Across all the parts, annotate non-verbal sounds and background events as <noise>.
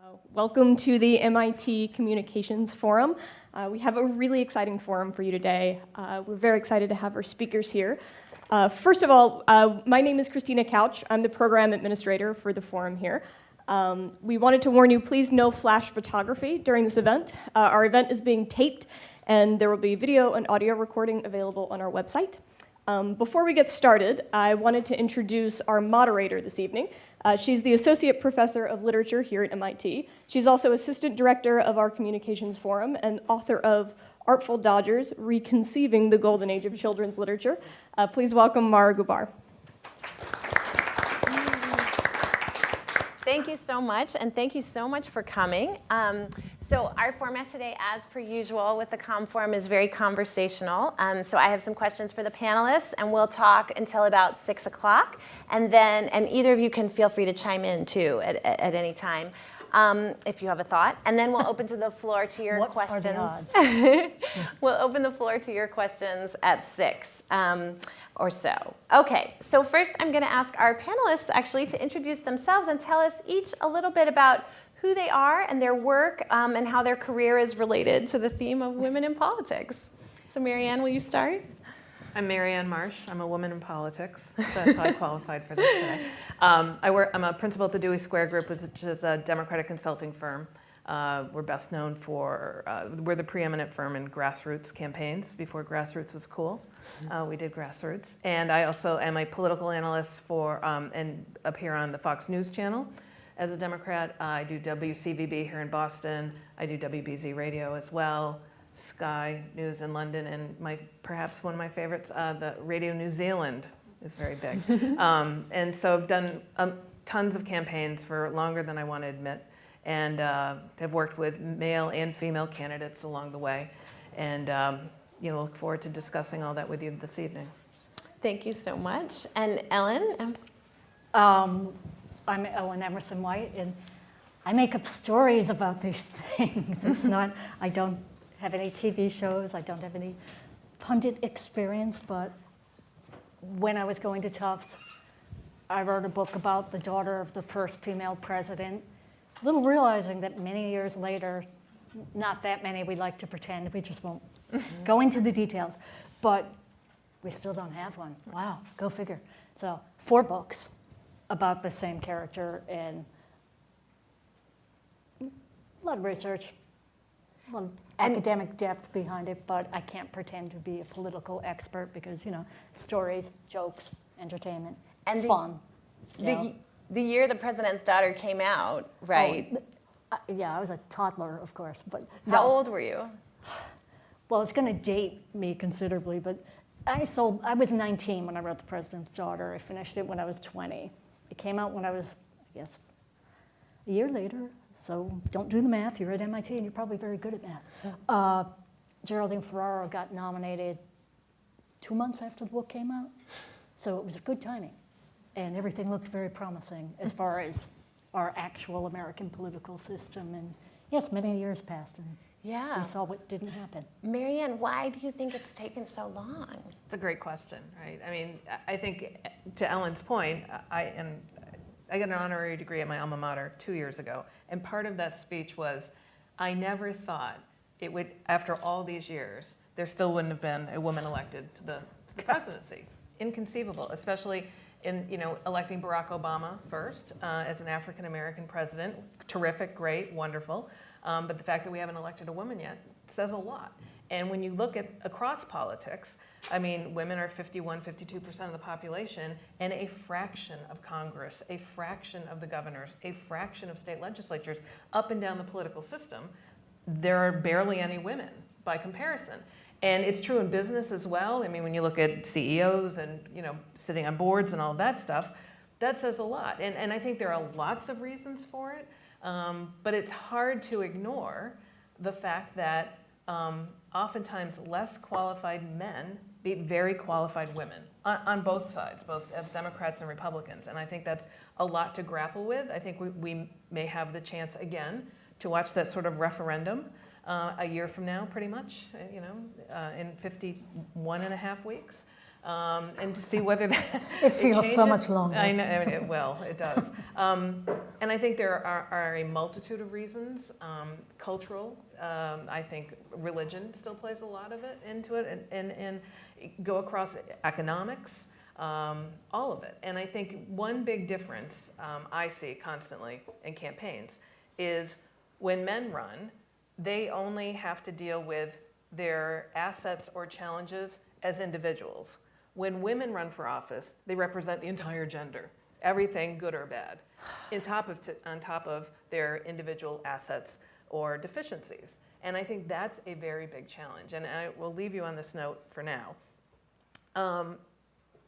Uh, welcome to the MIT Communications Forum. Uh, we have a really exciting forum for you today. Uh, we're very excited to have our speakers here. Uh, first of all, uh, my name is Christina Couch. I'm the program administrator for the forum here. Um, we wanted to warn you, please no flash photography during this event. Our event is being taped and there will be video and audio recording available on our website. Um, before we get started, I wanted to introduce our moderator this evening. Uh, she's the Associate Professor of Literature here at MIT. She's also Assistant Director of our Communications Forum and author of Artful Dodgers, Reconceiving the Golden Age of Children's Literature. Uh, please welcome Marah Gubar. Thank you so much, and thank you so much for coming. Um, so our format today, as per usual with the COM Forum, is very conversational. Um, so I have some questions for the panelists, and we'll talk until about 6 o'clock. And then, and either of you can feel free to chime in, too, at, at, at any time um, if you have a thought. And then we'll open to the floor to your what questions. <laughs> we'll open the floor to your questions at six um, or so. Okay, so first I'm going to ask our panelists actually to introduce themselves and tell us each a little bit about who they are and their work um, and how their career is related to the theme of women in politics. So Marianne, will you start? I'm Marianne Marsh. I'm a woman in politics. That's how I qualified for this today. Um, I work, I'm a principal at the Dewey Square Group, which is a Democratic consulting firm. Uh, we're best known for, uh, we're the preeminent firm in grassroots campaigns before grassroots was cool. Uh, we did grassroots. And I also am a political analyst for, um, and appear on the Fox News channel. As a Democrat, I do WCVB here in Boston. I do WBZ radio as well. Sky News in London, and my perhaps one of my favorites, uh, the Radio New Zealand is very big. <laughs> um, and so I've done um, tons of campaigns for longer than I want to admit, and uh, have worked with male and female candidates along the way, and um, you know look forward to discussing all that with you this evening. Thank you so much. And Ellen? Um, I'm Ellen Emerson White, and I make up stories about these <laughs> things. It's not, I don't have any TV shows. I don't have any pundit experience, but when I was going to Tufts, I wrote a book about the daughter of the first female president, little realizing that many years later, not that many we like to pretend, we just won't mm-hmm. go into the details, but we still don't have one. Wow, go figure. So four books about the same character and a lot of research, well, academic depth behind it, but I can't pretend to be a political expert because, you know, stories, jokes, entertainment, and the, fun. The, the year the president's daughter came out, right? Oh, uh, yeah, I was a toddler, of course. But How no. old were you? Well, it's going to date me considerably, but I sold, I was 19 when I wrote The President's Daughter. I finished it when I was 20. It came out when I was, I guess, a year later, so don't do the math. You're at MIT and you're probably very good at math. Uh, Geraldine Ferraro got nominated two months after the book came out. So it was a good timing. And everything looked very promising as far as our actual American political system. And yes, many years passed and yeah. we saw what didn't happen. Marianne, why do you think it's taken so long? It's a great question, right? I mean, I think to Ellen's point, I, and I got an honorary degree at my alma mater two years ago. And part of that speech was, I never thought it would, after all these years, there still wouldn't have been a woman elected to the, to <laughs> the presidency. Inconceivable, especially in you know electing Barack Obama first uh, as an African American president. Terrific, great, wonderful. Um, but the fact that we haven't elected a woman yet says a lot. And when you look at across politics, I mean, women are 51, 52% of the population, and a fraction of Congress, a fraction of the governors, a fraction of state legislatures up and down the political system, there are barely any women by comparison. And it's true in business as well. I mean, when you look at CEOs and you know sitting on boards and all that stuff, that says a lot. And, and I think there are lots of reasons for it, um, but it's hard to ignore the fact that um, oftentimes less qualified men beat very qualified women on, on, both sides, both as Democrats and Republicans. And I think that's a lot to grapple with. I think we, we may have the chance again to watch that sort of referendum uh, a year from now, pretty much, uh, you know, uh, in 51 and a half weeks. Um, and to see whether that <laughs> It feels so much longer. I know, I mean, it will, it does. Um, and I think there are, are a multitude of reasons. Um, cultural, um, I think religion still plays a lot of it into it, and, and, and go across economics, um, all of it. And I think one big difference um, I see constantly in campaigns is when men run, they only have to deal with their assets or challenges as individuals. When women run for office, they represent the entire gender, everything good or bad, <sighs> in top of on top of their individual assets or deficiencies. And I think that's a very big challenge. And I will leave you on this note for now. Um,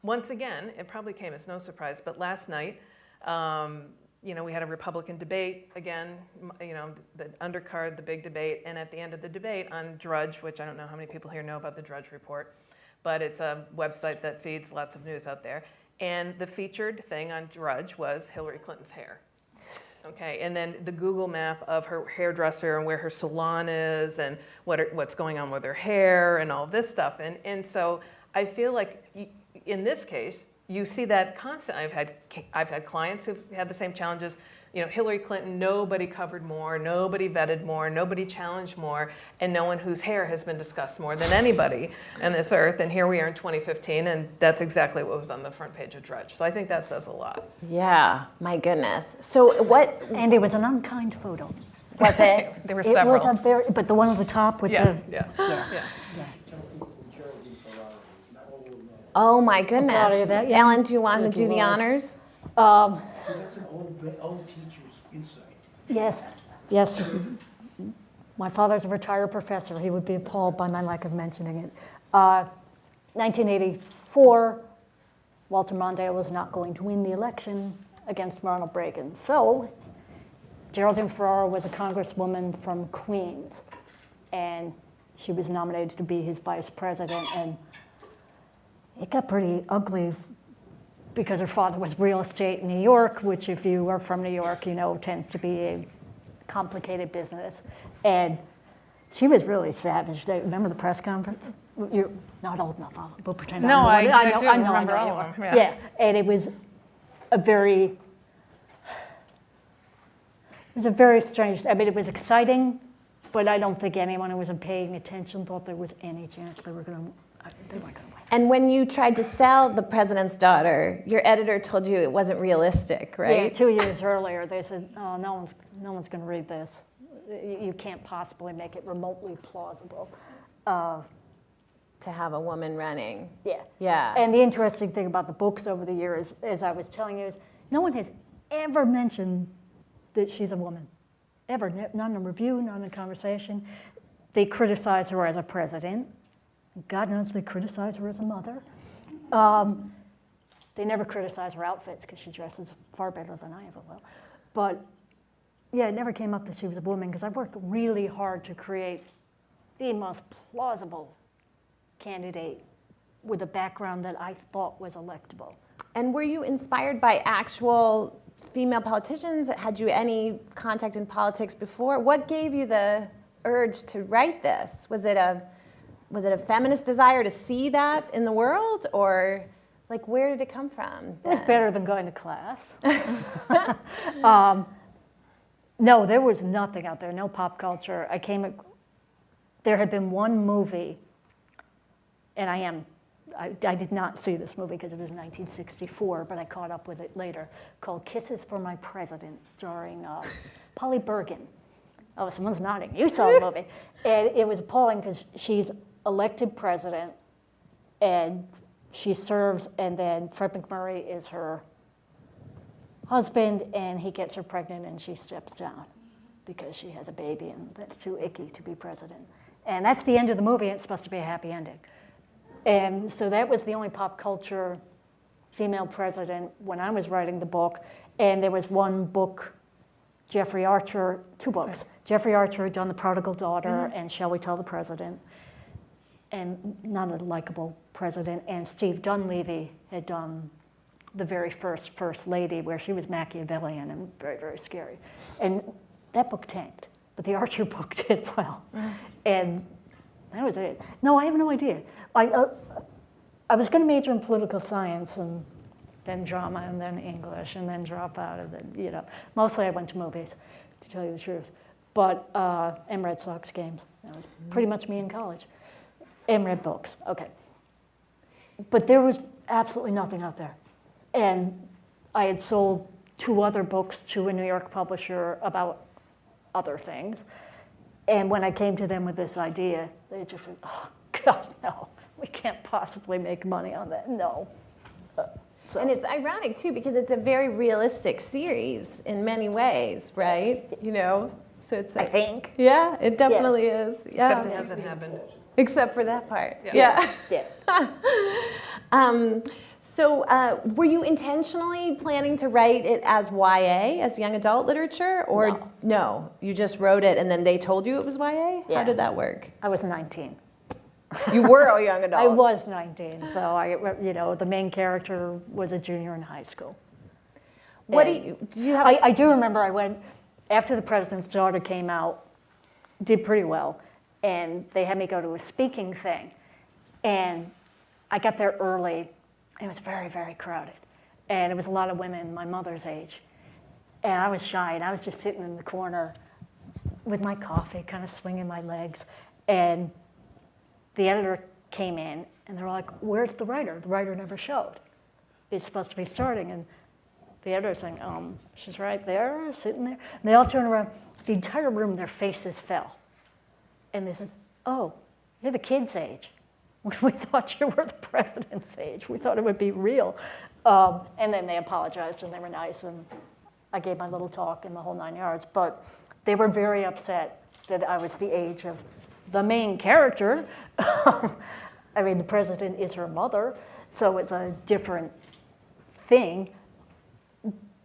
once again, it probably came as no surprise, but last night, um, you know, we had a Republican debate again, you know, the undercard, the big debate, and at the end of the debate on Drudge, which I don't know how many people here know about the Drudge Report, but it's a website that feeds lots of news out there. And the featured thing on Drudge was Hillary Clinton's hair. Okay, and then the Google map of her hairdresser and where her salon is and what are, what's going on with her hair and all this stuff. And, and so I feel like y- in this case, you see that constantly. I've had, I've had clients who've had the same challenges. You know, Hillary Clinton, nobody covered more, nobody vetted more, nobody challenged more, and no one whose hair has been discussed more than anybody on this earth. And here we are in 2015, and that's exactly what was on the front page of Drudge. So I think that says a lot. Yeah, my goodness. So what And it was an unkind photo. was it? <laughs> There were It several. was a very, but the one at the top with yeah, the, yeah, yeah. yeah. Oh my goodness. proud of that, yeah. Ellen, do you want to Thank do the honors? Um, So that's an old, old teacher's insight. Yes, yes. My father's a retired professor. He would be appalled by my lack of mentioning it. Uh, 1984, Walter Mondale was not going to win the election against Ronald Reagan. So Geraldine Ferraro was a congresswoman from Queens, and she was nominated to be his vice president. And it got pretty ugly because her father was real estate in New York, which if you are from New York, you know tends to be a complicated business. And she was really savage. They- Remember the press conference? You're not old enough, I'll we'll pretend No, I- old. I know- do know, remember know all of them, yeah. Yeah, and it was a very, it was a very strange, I mean, it was exciting, but I don't think anyone who wasn't paying attention thought there was any chance they were going to, they weren't going to. And when you tried to sell The President's Daughter, your editor told you it wasn't realistic, right? Yeah, two years earlier, they said, oh, no one's, no one's going to read this. You can't possibly make it remotely plausible. Uh, To have a woman running. Yeah. Yeah. And the interesting thing about the books over the years, as I was telling you, is no one has ever mentioned that she's a woman. Ever. Not in a review, not in a conversation. They criticize her as a president. God knows they criticize her as a mother. Um, they never criticize her outfits because she dresses far better than I ever will. But yeah, it never came up that she was a woman because I worked really hard to create the most plausible candidate with a background that I thought was electable. And were you inspired by actual female politicians? Had you any contact in politics before? What gave you the urge to write this? Was it a was it a feminist desire to see that in the world or like where did it come from? Then? better than going to class. <laughs> um, no, there was nothing out there, no pop culture. I came, ac- there had been one movie, and I am, I, I did not see this movie because it was 1964, but I caught up with it later, called Kisses for My President, starring uh, <laughs> Polly Bergen. Oh, someone's nodding. You saw the movie. And it was appalling because she's elected president and she serves, and then Fred MacMurray is her husband, and he gets her pregnant, and she steps down because she has a baby, and that's too icky to be president. And that's the end of the movie. It's supposed to be a happy ending. And so that was the only pop culture female president when I was writing the book. And there was one book, Jeffrey Archer, two books. Jeffrey Archer had done The Prodigal Daughter mm-hmm. and Shall We Tell the President? And not a likable president. And Steve Dunleavy had done the very first First Lady, where she was Machiavellian and very, very scary. And that book tanked, but the <laughs> Archer book did well. And that was it. No, I have no idea. I, uh, I was going to major in political science and then drama and then English and then drop out of it. You know, mostly I went to movies, to tell you the truth. But uh, and Red Sox games. That was pretty much me in college. And read books. Okay. But there was absolutely nothing out there, and I had sold two other books to a New York publisher about other things. And when I came to them with this idea, they just said, "Oh <laughs> God, no, we can't possibly make money on that. No." Uh, so- And it's ironic too because it's a very realistic series in many ways, right? You know, so it's. I think. Yeah, it definitely is. Yeah. Except it hasn't happened. Except for that part. Yeah. Yeah. Yeah. <laughs> um, so, uh, were you intentionally planning to write it as YA, as young adult literature, or No. no? You just wrote it and then they told you it was YA. How did that work? I was 19. You were a young <laughs> adult. I was 19, so I, you know, the main character was a junior in high school. What do you? Do you have? I, a- I do remember I went after the president's daughter came out, did pretty well, and they had me go to a speaking thing, and I got there early. It was very very crowded, and it was a lot of women my mother's age, and I was shy, and I was just sitting in the corner with my coffee, kind of swinging my legs, and the editor came in, and they were like, "Where's the writer? The writer never showed. It's supposed to be starting." And the editor's saying, um, she's right there, sitting there. And they all turned around. The entire room, their faces fell. And they said, oh, you're the kid's age. <laughs> We thought you were the president's age. We thought it would be real. Um, and then they apologized and they were nice. And I gave my little talk in the whole nine yards. But they were very upset that I was the age of the main character. <laughs> I mean, the president is her mother. So it's a different thing.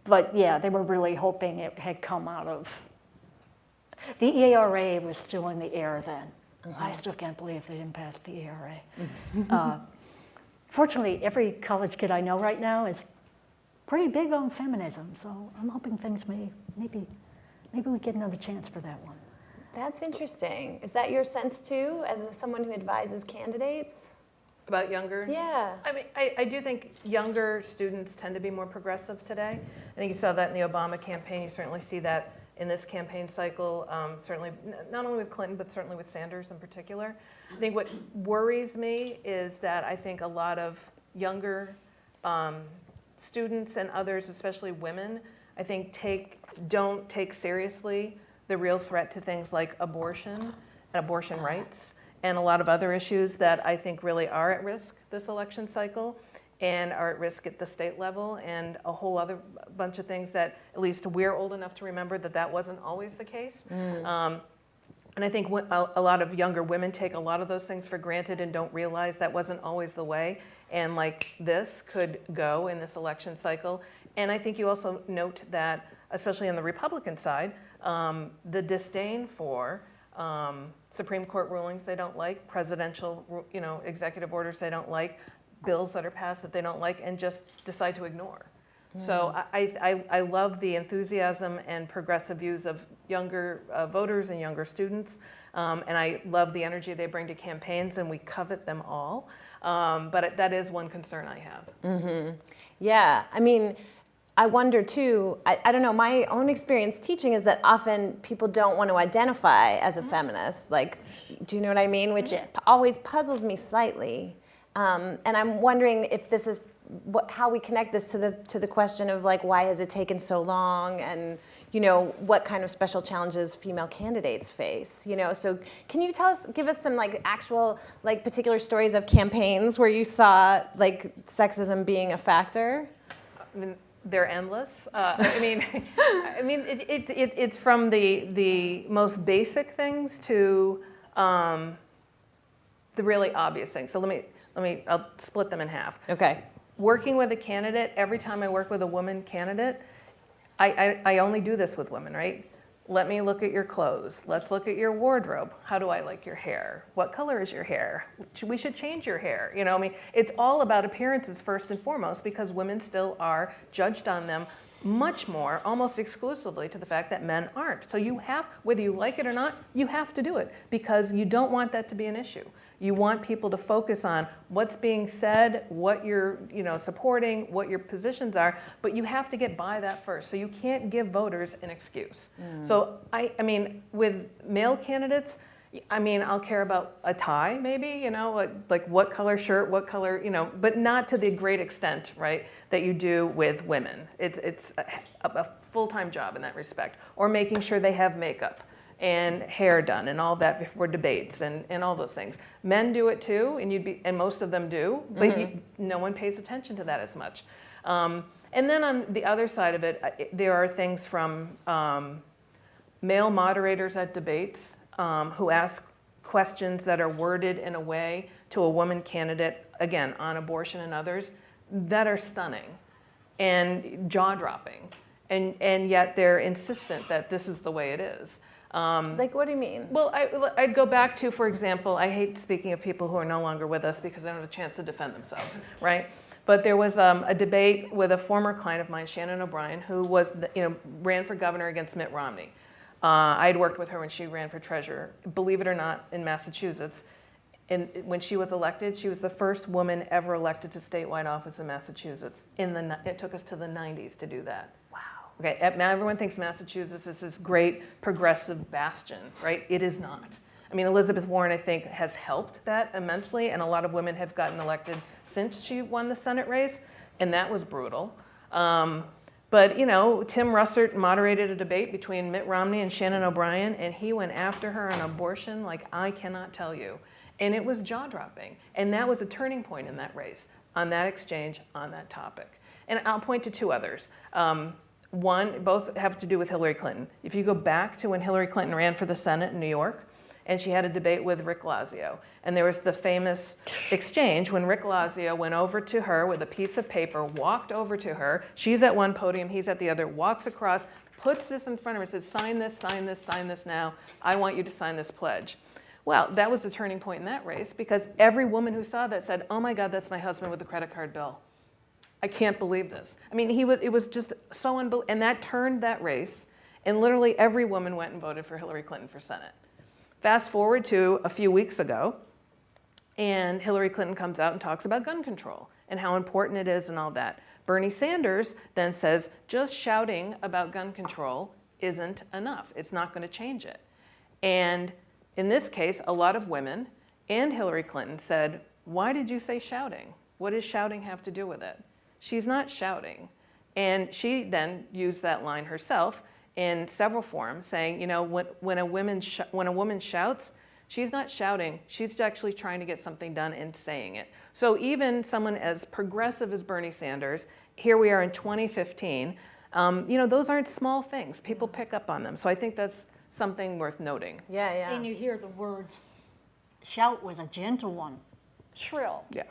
But yeah, they were really hoping it had come out of. The ERA was still in the air then. I still can't believe they didn't pass the ERA. uh, fortunately, every college kid I know right now is pretty big on feminism, so I'm hoping things may maybe maybe we get another chance for that one. That's interesting. Is that your sense too, as someone who advises candidates? About younger? Yeah. I mean, I, I do think younger students tend to be more progressive today. I think you saw that in the Obama campaign. You certainly see that in this campaign cycle, um, certainly not only with Clinton, but certainly with Sanders in particular. I think what worries me is that I think a lot of younger um, students and others, especially women, I think take don't take seriously the real threat to things like abortion and abortion rights and a lot of other issues that I think really are at risk this election cycle and are at risk at the state level and a whole other bunch of things that at least we're old enough to remember that that wasn't always the case. Um, and I think a a lot of younger women take a lot of those things for granted and don't realize that wasn't always the way. And like this could go in this election cycle. And I think you also note that, especially on the Republican side, um, the disdain for um, Supreme Court rulings they don't like, presidential, you know, executive orders they don't like, bills that are passed that they don't like, and just decide to ignore. So I, I, I love the enthusiasm and progressive views of younger uh, voters and younger students, um, and I love the energy they bring to campaigns, and we covet them all. Um, but it- that is one concern I have. Yeah, I mean, I wonder too, I, I don't know, my own experience teaching is that often people don't want to identify as a feminist. Like, do you know what I mean? Which Yeah. always puzzles me slightly. Um, and I'm wondering if this is what, how we connect this to the, to the question of like, why has it taken so long? And, you know, what kind of special challenges female candidates face, you know? So can you tell us, give us some like actual, like particular stories of campaigns where you saw like sexism being a factor? I mean, they're endless. Uh, I mean, <laughs> I mean, it, it, it, it's from the the most basic things to um, the really obvious things. So let me let me I'll split them in half. Okay. Working with a candidate, every time I work with a woman candidate, I, I, I only do this with women, right? Let me look at your clothes. Let's look at your wardrobe. How do I like your hair? What color is your hair? We should change your hair. You know, I mean, it's all about appearances first and foremost because women still are judged on them much more, almost exclusively, to the fact that men aren't. So you have, whether you like it or not, you have to do it because you don't want that to be an issue. You want people to focus on what's being said, what you're you know, supporting, what your positions are, but you have to get by that first. So you can't give voters an excuse. Mm. So I, I mean, with male candidates, I mean, I'll care about a tie, maybe, you know, like, like what color shirt, what color, you know, but not to the great extent, right, that you do with women. It's, it's a, a full-time job in that respect. Or making sure they have makeup and hair done and all that before debates and, and all those things. Men do it too, and you'd be, and most of them do, but you, no one pays attention to that as much. Um, and then on the other side of it, I- there are things from um, male moderators at debates um, who ask questions that are worded in a way to a woman candidate, again, on abortion and others, that are stunning and jaw-dropping. And, and yet they're insistent that this is the way it is. Um, Like, what do you mean? well, I, I'd go back to, for example, I hate speaking of people who are no longer with us because they don't have a chance to defend themselves, right? But there was um, a debate with a former client of mine, Shannon O'Brien, who was, the, you know, ran for governor against Mitt Romney. Uh, I had worked with her when she ran for treasurer, believe it or not, in Massachusetts. And when she was elected, she was the first woman ever elected to statewide office in Massachusetts. In the, it took us to the 90s to do that. Okay, everyone thinks Massachusetts is this great progressive bastion, right? It is not. I mean, Elizabeth Warren, I think, has helped that immensely, and a lot of women have gotten elected since she won the Senate race, and that was brutal. Um, but, you know, Tim Russert moderated a debate between Mitt Romney and Shannon O'Brien, and he went after her on abortion like I cannot tell you. And it was jaw dropping. And that was a turning point in that race, on that exchange, on that topic. And I'll point to two others. Um, one, both have to do with Hillary Clinton. If you go back to when Hillary Clinton ran for the Senate in New York, and she had a debate with Rick Lazio. And there was the famous exchange when Rick Lazio went over to her with a piece of paper, walked over to her. She's at one podium, he's at the other, walks across, puts this in front of her, says, sign this, sign this, sign this now. I want you to sign this pledge. Well, that was the turning point in that race because every woman who saw that said, oh my God, that's my husband with the credit card bill. I can't believe this. I mean, he was, it was just so unbelievable. And that turned that race, and literally every woman went and voted for Hillary Clinton for Senate. Fast forward to a few weeks ago, and Hillary Clinton comes out and talks about gun control and how important it is and all that. Bernie Sanders then says just shouting about gun control isn't enough. It's not going to change it. And in this case, a lot of women and Hillary Clinton said, Why did you say shouting? What does shouting have to do with it? She's not shouting. And she then used that line herself in several forms, saying, you know, when, when, a, woman sh- when a woman shouts, she's not shouting, she's actually trying to get something done and saying it. So even someone as progressive as Bernie Sanders, here we are in 2015, um, you know, those aren't small things. People pick up on them. So I think that's something worth noting. Yeah, yeah. And you hear the words, shout was a gentle one, shrill, Yeah.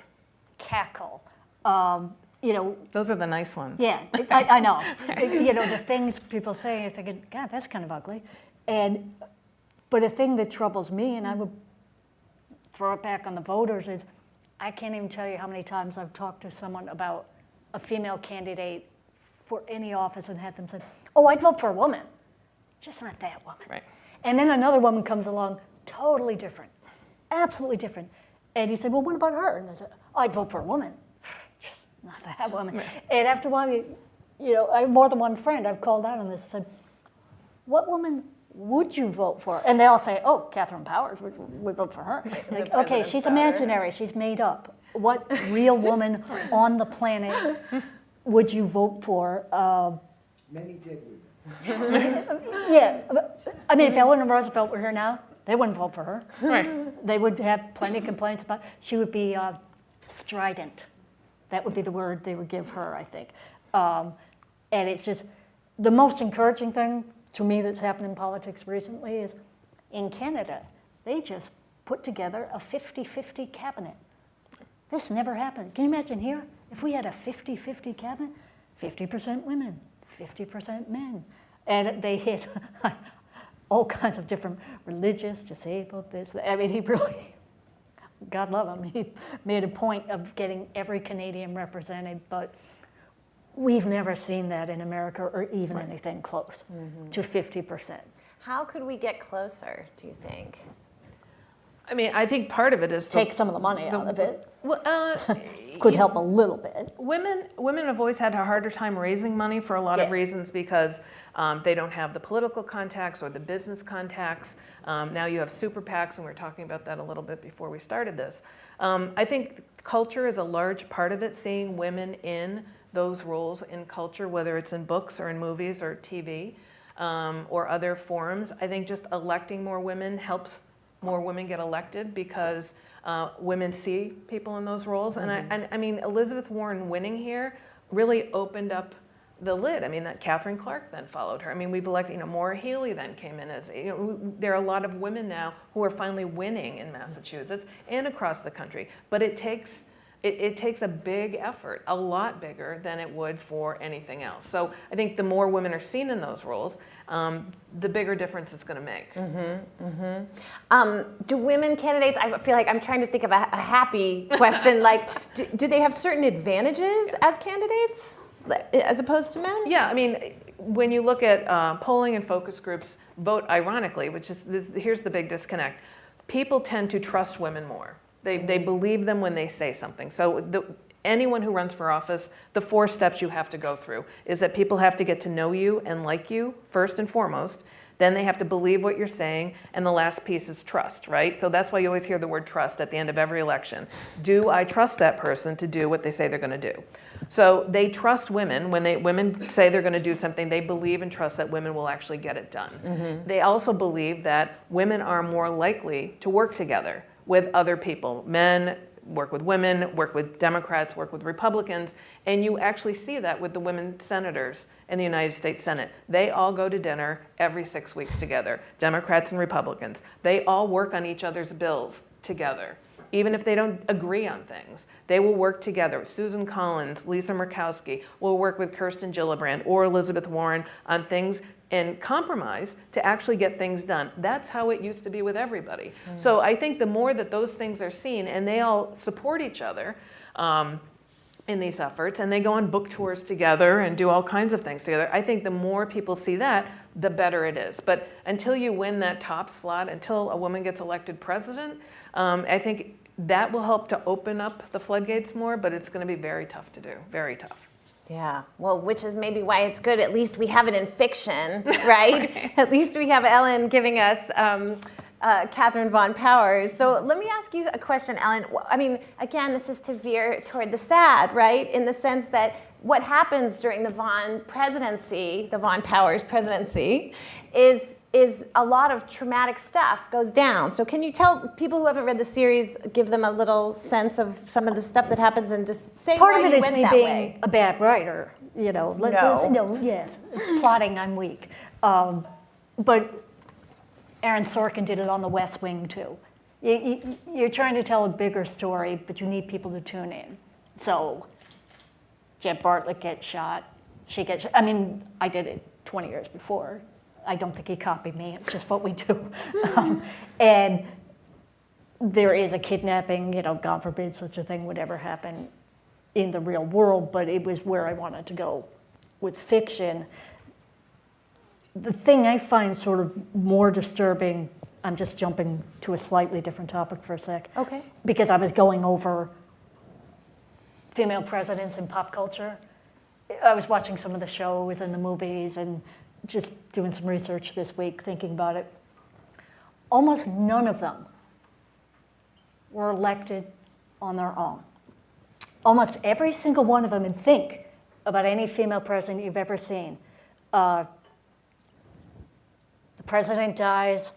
cackle, um, you know, Those are the nice ones. yeah, I, I know. <laughs> you know, the things people say, you're thinking, God, that's kind of ugly. And, but a thing that troubles me, and I would throw it back on the voters, is I can't even tell you how many times I've talked to someone about a female candidate for any office and had them say, oh, I'd vote for a woman, just not that woman. Right. And then another woman comes along, totally different, absolutely different. And you say, well, what about her? And they say, I'd vote for a woman, not that woman. <laughs> And after a while, you, you know, I have more than one friend I've called out on this and said, what woman would you vote for? And they all say, oh, Catherine Powers, we'd vote for her. <laughs> Like, okay, she's daughter. imaginary, she's made up. What real woman <laughs> on the planet would you vote for? Um, Many did with yeah, I mean, if Eleanor Roosevelt were here now, they wouldn't vote for her. Right. They would have plenty of complaints about, she would be uh, strident. That would be the word they would give her, I think. Um, and it's just, the most encouraging thing to me that's happened in politics recently is in Canada, they just put together a 50 50 cabinet. This never happened. Can you imagine here? If we had a 50 50 cabinet, 50% women, 50% men. And they hit <laughs> all kinds of different religious, disabled, this. I mean, he really, God love him, <laughs> he made a point of getting every Canadian represented. But we've never seen that in America or even anything close mm-hmm. to 50%. How could we get closer, do you think? I mean, I think part of it is. the- Take some of the money out of it, Well, uh, <laughs> could help a little bit. Women, women have always had a harder time raising money for a lot of reasons because um, they don't have the political contacts or the business contacts. Um, now you have super PACs, and we were talking about that a little bit before we started this. Um, I think culture is a large part of it, seeing women in those roles in culture, whether it's in books or in movies or TV um, or other forums. I think just electing more women helps more women get elected because uh, women see people in those roles. And, I, and I mean, Elizabeth Warren winning here really opened up the lid. I mean, that Katherine Clark then followed her. I mean, we've elected, you know, Maura Healey then came in as, you know, there are a lot of women now who are finally winning in Massachusetts and across the country. But it takes, it, it takes a big effort, a lot bigger than it would for anything else. So I think the more women are seen in those roles, um, the bigger difference it's going to make. Mm -hmm, mm -hmm. Um, do women candidates, I feel like I'm trying to think of a, a happy question, <laughs> like, do, do they have certain advantages as candidates as opposed to men? Yeah, I mean, when you look at uh, polling and focus groups vote ironically, which is this, here's the big disconnect. People tend to trust women more. They, they believe them when they say something. So the, anyone who runs for office, the four steps you have to go through is that people have to get to know you and like you first and foremost. Then they have to believe what you're saying, and the last piece is trust, right? So that's why you always hear the word trust at the end of every election. Do I trust that person to do what they say they're going to do? So they trust women. When they women say they're going to do something, they believe and trust that women will actually get it done. Mm-hmm. They also believe that women are more likely to work together with other people, men, work with women, work with Democrats, work with Republicans, and you actually see that with the women senators in the United States Senate. They all go to dinner every six weeks together, Democrats and Republicans. They all work on each other's bills together. Even if they don't agree on things, they will work together. Susan Collins, Lisa Murkowski will work with Kirsten Gillibrand or Elizabeth Warren on things and compromise to actually get things done. That's how it used to be with everybody. So I think the more that those things are seen and they all support each other um, in these efforts and they go on book tours together and do all kinds of things together, I think the more people see that, the better it is. But until you win that top slot, until a woman gets elected president, um, I think that will help to open up the floodgates more, but it's going to be very tough to do, very tough. Yeah, well, which is maybe why it's good. At least we have it in fiction, <laughs> right? At least we have Ellen giving us um, uh, Catherine Von Powers. So let me ask you a question, Ellen. I mean, again, this is to veer toward the sad, right? In the sense that what happens during the Von presidency, the Von Powers presidency, is is a lot of traumatic stuff goes down. So can you tell people who haven't read the series, give them a little sense of some of the stuff that happens and just say Part why of it you is went me being way? a bad writer, you know. Let's No. just- no, yes, plotting, I'm weak. Um, but Aaron Sorkin did it on The West Wing too. You, you, you're trying to tell a bigger story, but you need people to tune in. So Jed Bartlet gets shot. She gets. I mean, I did it 20 years before. I don't think he copied me. It's just what we do. um, and there is a kidnapping. You know, God forbid such a thing would ever happen in the real world. But it was where I wanted to go with fiction. The thing I find sort of more disturbing. I'm just jumping to a slightly different topic for a sec. Okay. Because I was going over female presidents in pop culture. I was watching some of the shows and the movies and just doing some research this week, thinking about it. Almost none of them were elected on their own. Almost every single one of them, and think about any female president you've ever seen. Uh, the president dies,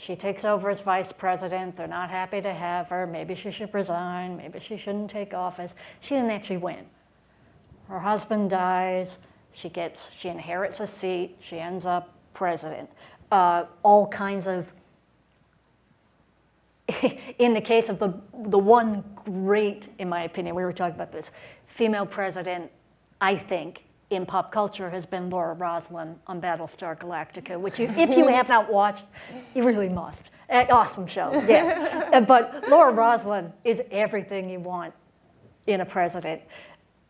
she takes over as vice president. They're not happy to have her. Maybe she should resign. Maybe she shouldn't take office. She didn't actually win. Her husband dies. She gets, she inherits a seat. She ends up president. Uh, all kinds of, <laughs> in the case of the, the one great, in my opinion, we were talking about this, female president, I think, in pop culture has been Laura Roslin on Battlestar Galactica, which you, if you have not watched, you really must. Uh, awesome show, yes. <laughs> Uh, but Laura Roslin is everything you want in a president.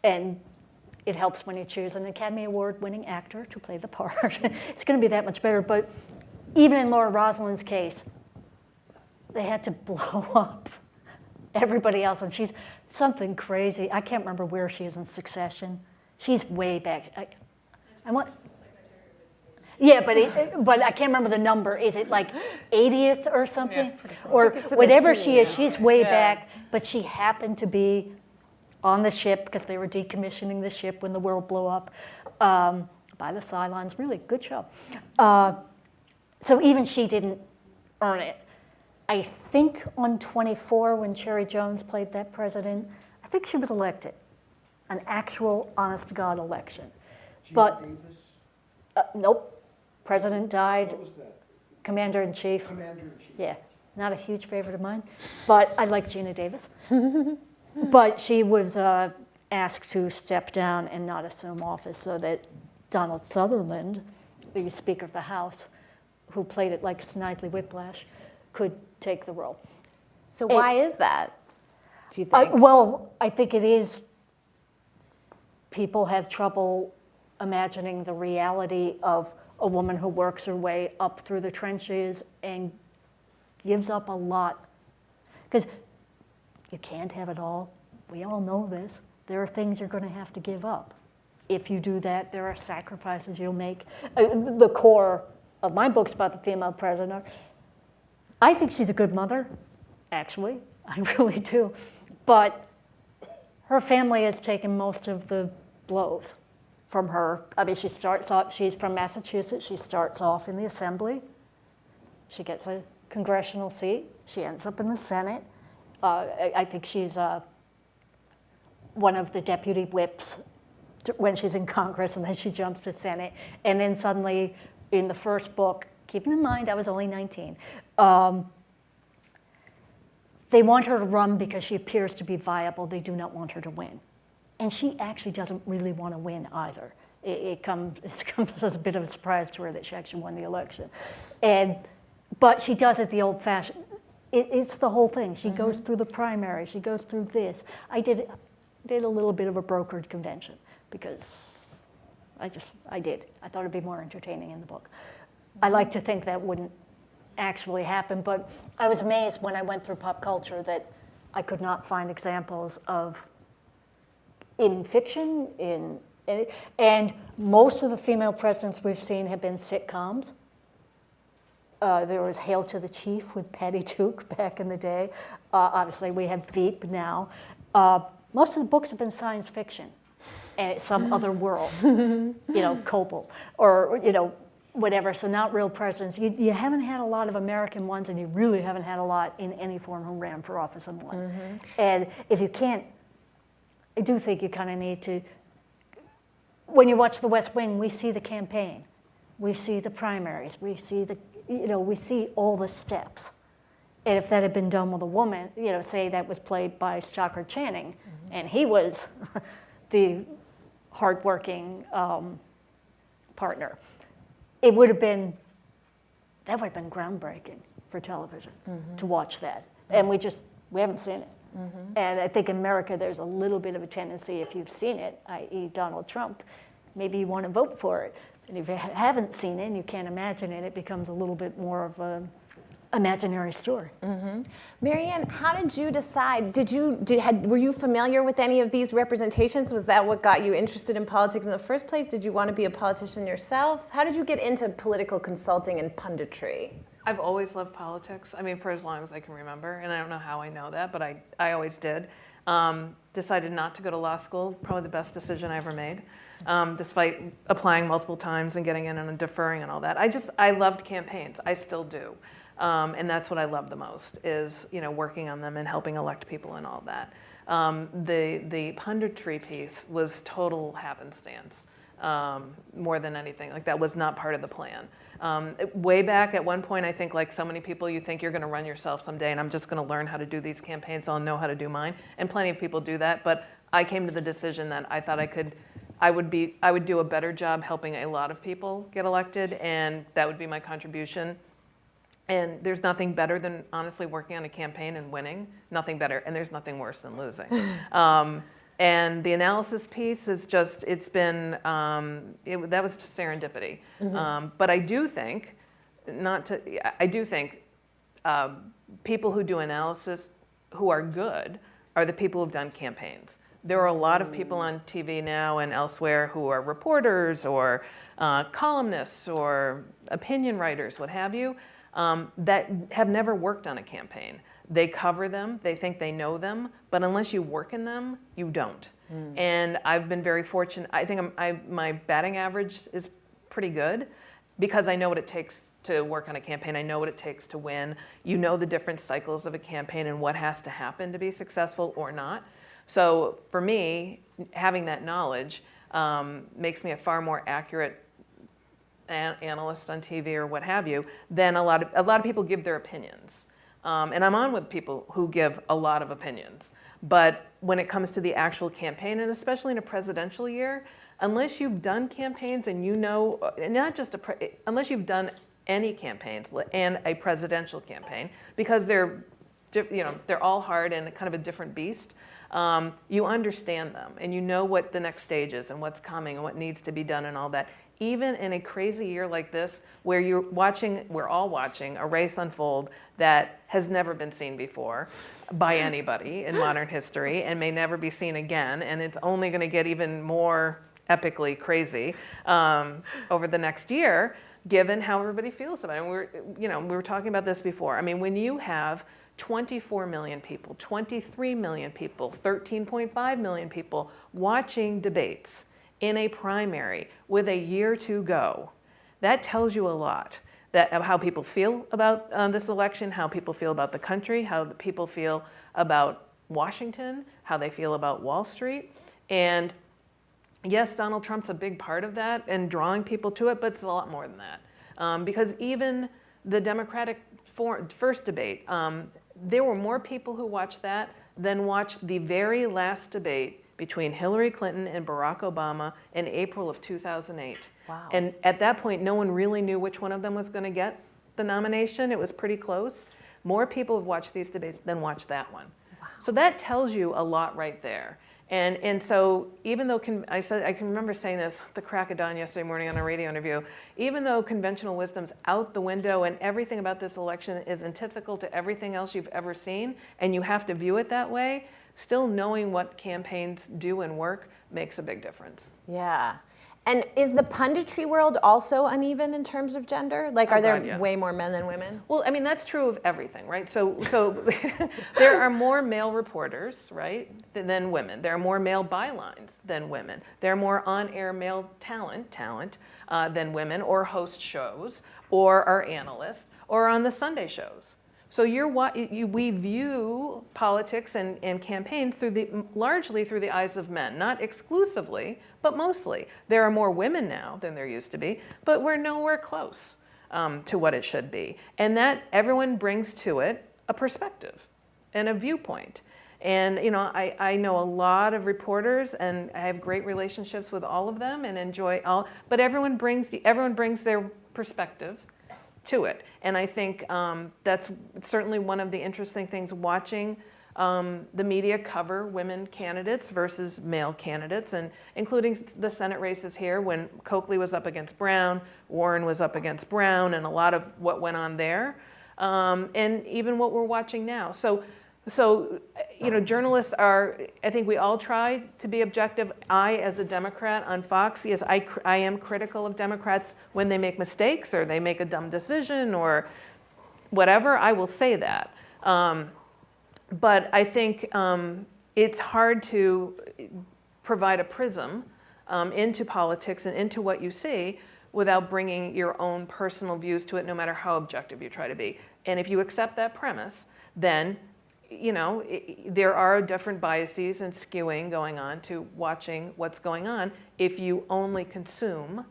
And it helps when you choose an Academy Award winning actor to play the part. <laughs> it's going to be that much better. But even in Laura Roslin's case, they had to <laughs> blow up everybody else. And she's something crazy. I can't remember where she is in succession. She's way back. I, I want. Yeah, but it, but I can't remember the number. Is it like 80th or something, or whatever she is? She's way back, but she happened to be on the ship because they were decommissioning the ship when the world blew up um, by the Cylons. Really good show. Uh, so even she didn't earn it. I think on 24, when Cherry Jones played that president, I think she was elected, an actual honest to God election. Geena But Davis, uh, nope, president died, what was that? commander in chief. Yeah, not a huge favorite of mine, but I like Geena Davis. <laughs> but she was uh, asked to step down and not assume office so that Donald Sutherland, the Speaker of the House, who played it like Snidely Whiplash, could take the role. So why is that? Do you Uh, think? well, I think it is. People have trouble imagining the reality of a woman who works her way up through the trenches and gives up a lot. Because you can't have it all. We all know this. There are things you're going to have to give up. If you do that, there are sacrifices you'll make. Uh, the core of my books about the female president are I think she's a good mother, actually. <laughs> I really do. But her family has taken most of the blows from her. I mean, she starts off, she's from Massachusetts. She starts off in the assembly. She gets a congressional seat. She ends up in the Senate. Uh, I, I think she's uh, one of the deputy whips when she's in Congress, and then she jumps to Senate. And then suddenly, in the first book, keeping in mind I was only 19, um, they want her to run because she appears to be viable. They do not want her to win. And she actually doesn't really want to win either. It, it, comes, <laughs> it comes as a bit of a surprise to her that she actually won the election. And, but she does it the old fashioned. It, it's the whole thing. She goes mm-hmm. through the primary, she goes through this. I did, did a little bit of a brokered convention because I just, I did. I thought it'd be more entertaining in the book. I mm-hmm. like to think that wouldn't actually happen, but I was amazed when I went through pop culture that I could not find examples of in fiction, in, in and most of the female presidents we've seen have been sitcoms. Uh, there was Hail to the Chief with Patty Duke <laughs> back in the day. Uh, obviously, we have Veep now. Uh, most of the books have been science fiction, and it's some <laughs> other world, you know, Copel, or you know, whatever. So not real presidents. You, you haven't had a lot of American ones, and you really haven't had a lot in any form who ran for office and won. And if you can't, I do think you kind of need to. When you watch The West Wing, we see the campaign, we see the primaries, we see the, you know, we see all the steps. And if that had been done with a woman, you know, say that was played by Stockard Channing, mm-hmm. and he was <laughs> the hardworking um, partner, it would have been, that would have been groundbreaking for television mm-hmm. to watch that. Mm-hmm. And we just, we haven't seen it. And I think in America, there's a little bit of a tendency, if you've seen it, i.e. Donald Trump, maybe you want to vote for it. And if you haven't seen it and you can't imagine it, it becomes a little bit more of a imaginary story. Marianne, how did you decide? Did you did, had, were you familiar with any of these representations? Was that what got you interested in politics in the first place? Did you want to be a politician yourself? How did you get into political consulting and punditry? I've always loved politics. I mean, for as long as I can remember, and I don't know how I know that, but I, I always did. Um, decided not to go to law school, probably the best decision I ever made, um, despite applying multiple times and getting in and deferring and all that. I just, I loved campaigns. I still do. Um, and that's what I love the most is, you know, working on them and helping elect people and all that. Um, the, the punditry piece was total happenstance um, more than anything. Like that was not part of the plan. Um, way back at one point, I think like so many people, you think you're going to run yourself someday, and I'm just going to learn how to do these campaigns, so I'll know how to do mine. And plenty of people do that. But I came to the decision that I thought I could, I would be, I would do a better job helping a lot of people get elected, and that would be my contribution. And there's nothing better than honestly working on a campaign and winning. Nothing better, and there's nothing worse than losing. <laughs> um, And the analysis piece is just, it's been, um, it, that was just serendipity. Um, but I do think, not to, I do think um, people who do analysis who are good are the people who've done campaigns. There are a lot of people on TV now and elsewhere who are reporters or uh, columnists or opinion writers, what have you, um, that have never worked on a campaign. They cover them, they think they know them, but unless you work in them, you don't. And I've been very fortunate. I think I'm, I, my batting average is pretty good because I know what it takes to work on a campaign. I know what it takes to win. You know the different cycles of a campaign and what has to happen to be successful or not. So for me, having that knowledge um, makes me a far more accurate an- analyst on TV or what have you than a lot of a lot of people give their opinions. Um, and I'm on with people who give a lot of opinions. But when it comes to the actual campaign, and especially in a presidential year, unless you've done campaigns and you know, and not just a, unless you've done any campaigns and a presidential campaign, because they're, you know, they're all hard and kind of a different beast. Um, you understand them and you know what the next stage is and what's coming and what needs to be done and all that. Even in a crazy year like this, where you're watching, we're all watching a race unfold that has never been seen before by anybody in modern history and may never be seen again, and it's only going to get even more epically crazy um, over the next year, given how everybody feels about it. And we're, you know, we were talking about this before. I mean, when you have 24 million people, 23 million people, 13.5 million people watching debates in a primary with a year to go, that tells you a lot that how people feel about uh, this election, how people feel about the country, how people feel about Washington, how they feel about Wall Street, and yes, Donald Trump's a big part of that and drawing people to it, but it's a lot more than that. Um, because even the Democratic for, first debate, um, there were more people who watched that than watched the very last debate between Hillary Clinton and Barack Obama in April of 2008. Wow. And at that point, no one really knew which one of them was going to get the nomination. It was pretty close. More people have watched these debates than watched that one. Wow. So that tells you a lot right there. And, and so even though, con- I said, I can remember saying this the crack of dawn yesterday morning on a radio interview, even though conventional wisdom's out the window and everything about this election is antithetical to everything else you've ever seen, and you have to view it that way, still knowing what campaigns do and work makes a big difference. Yeah. And is the punditry world also uneven in terms of gender? Like, Oh, are there God, yeah. way more men than women? Well, I mean, that's true of everything, right? So, so <laughs> there are more male reporters, right, than, than women. There are more male bylines than women. There are more on-air male talent, talent uh, than women, or host shows, or are analysts, or on the Sunday shows. So you're you, we view politics and, and campaigns through the largely through the eyes of men, not exclusively, but mostly. There are more women now than there used to be, but we're nowhere close um, to what it should be. And that everyone brings to it a perspective and a viewpoint. And you know, I, I know a lot of reporters, and I have great relationships with all of them, and enjoy all. But everyone brings everyone brings their perspective to it. And I think um, that's certainly one of the interesting things watching um, the media cover women candidates versus male candidates, and including the Senate races here when Coakley was up against Brown, Warren was up against Brown, and a lot of what went on there, um, and even what we're watching now. So, so you know, journalists are. I think we all try to be objective. I, as a Democrat on Fox, yes, I, I am critical of Democrats when they make mistakes or they make a dumb decision or whatever. I will say that. Um, but I think um, it's hard to provide a prism um, into politics and into what you see without bringing your own personal views to it, no matter how objective you try to be. And if you accept that premise, then you know i i- there are different biases and skewing going on to watching what's going on if you only consume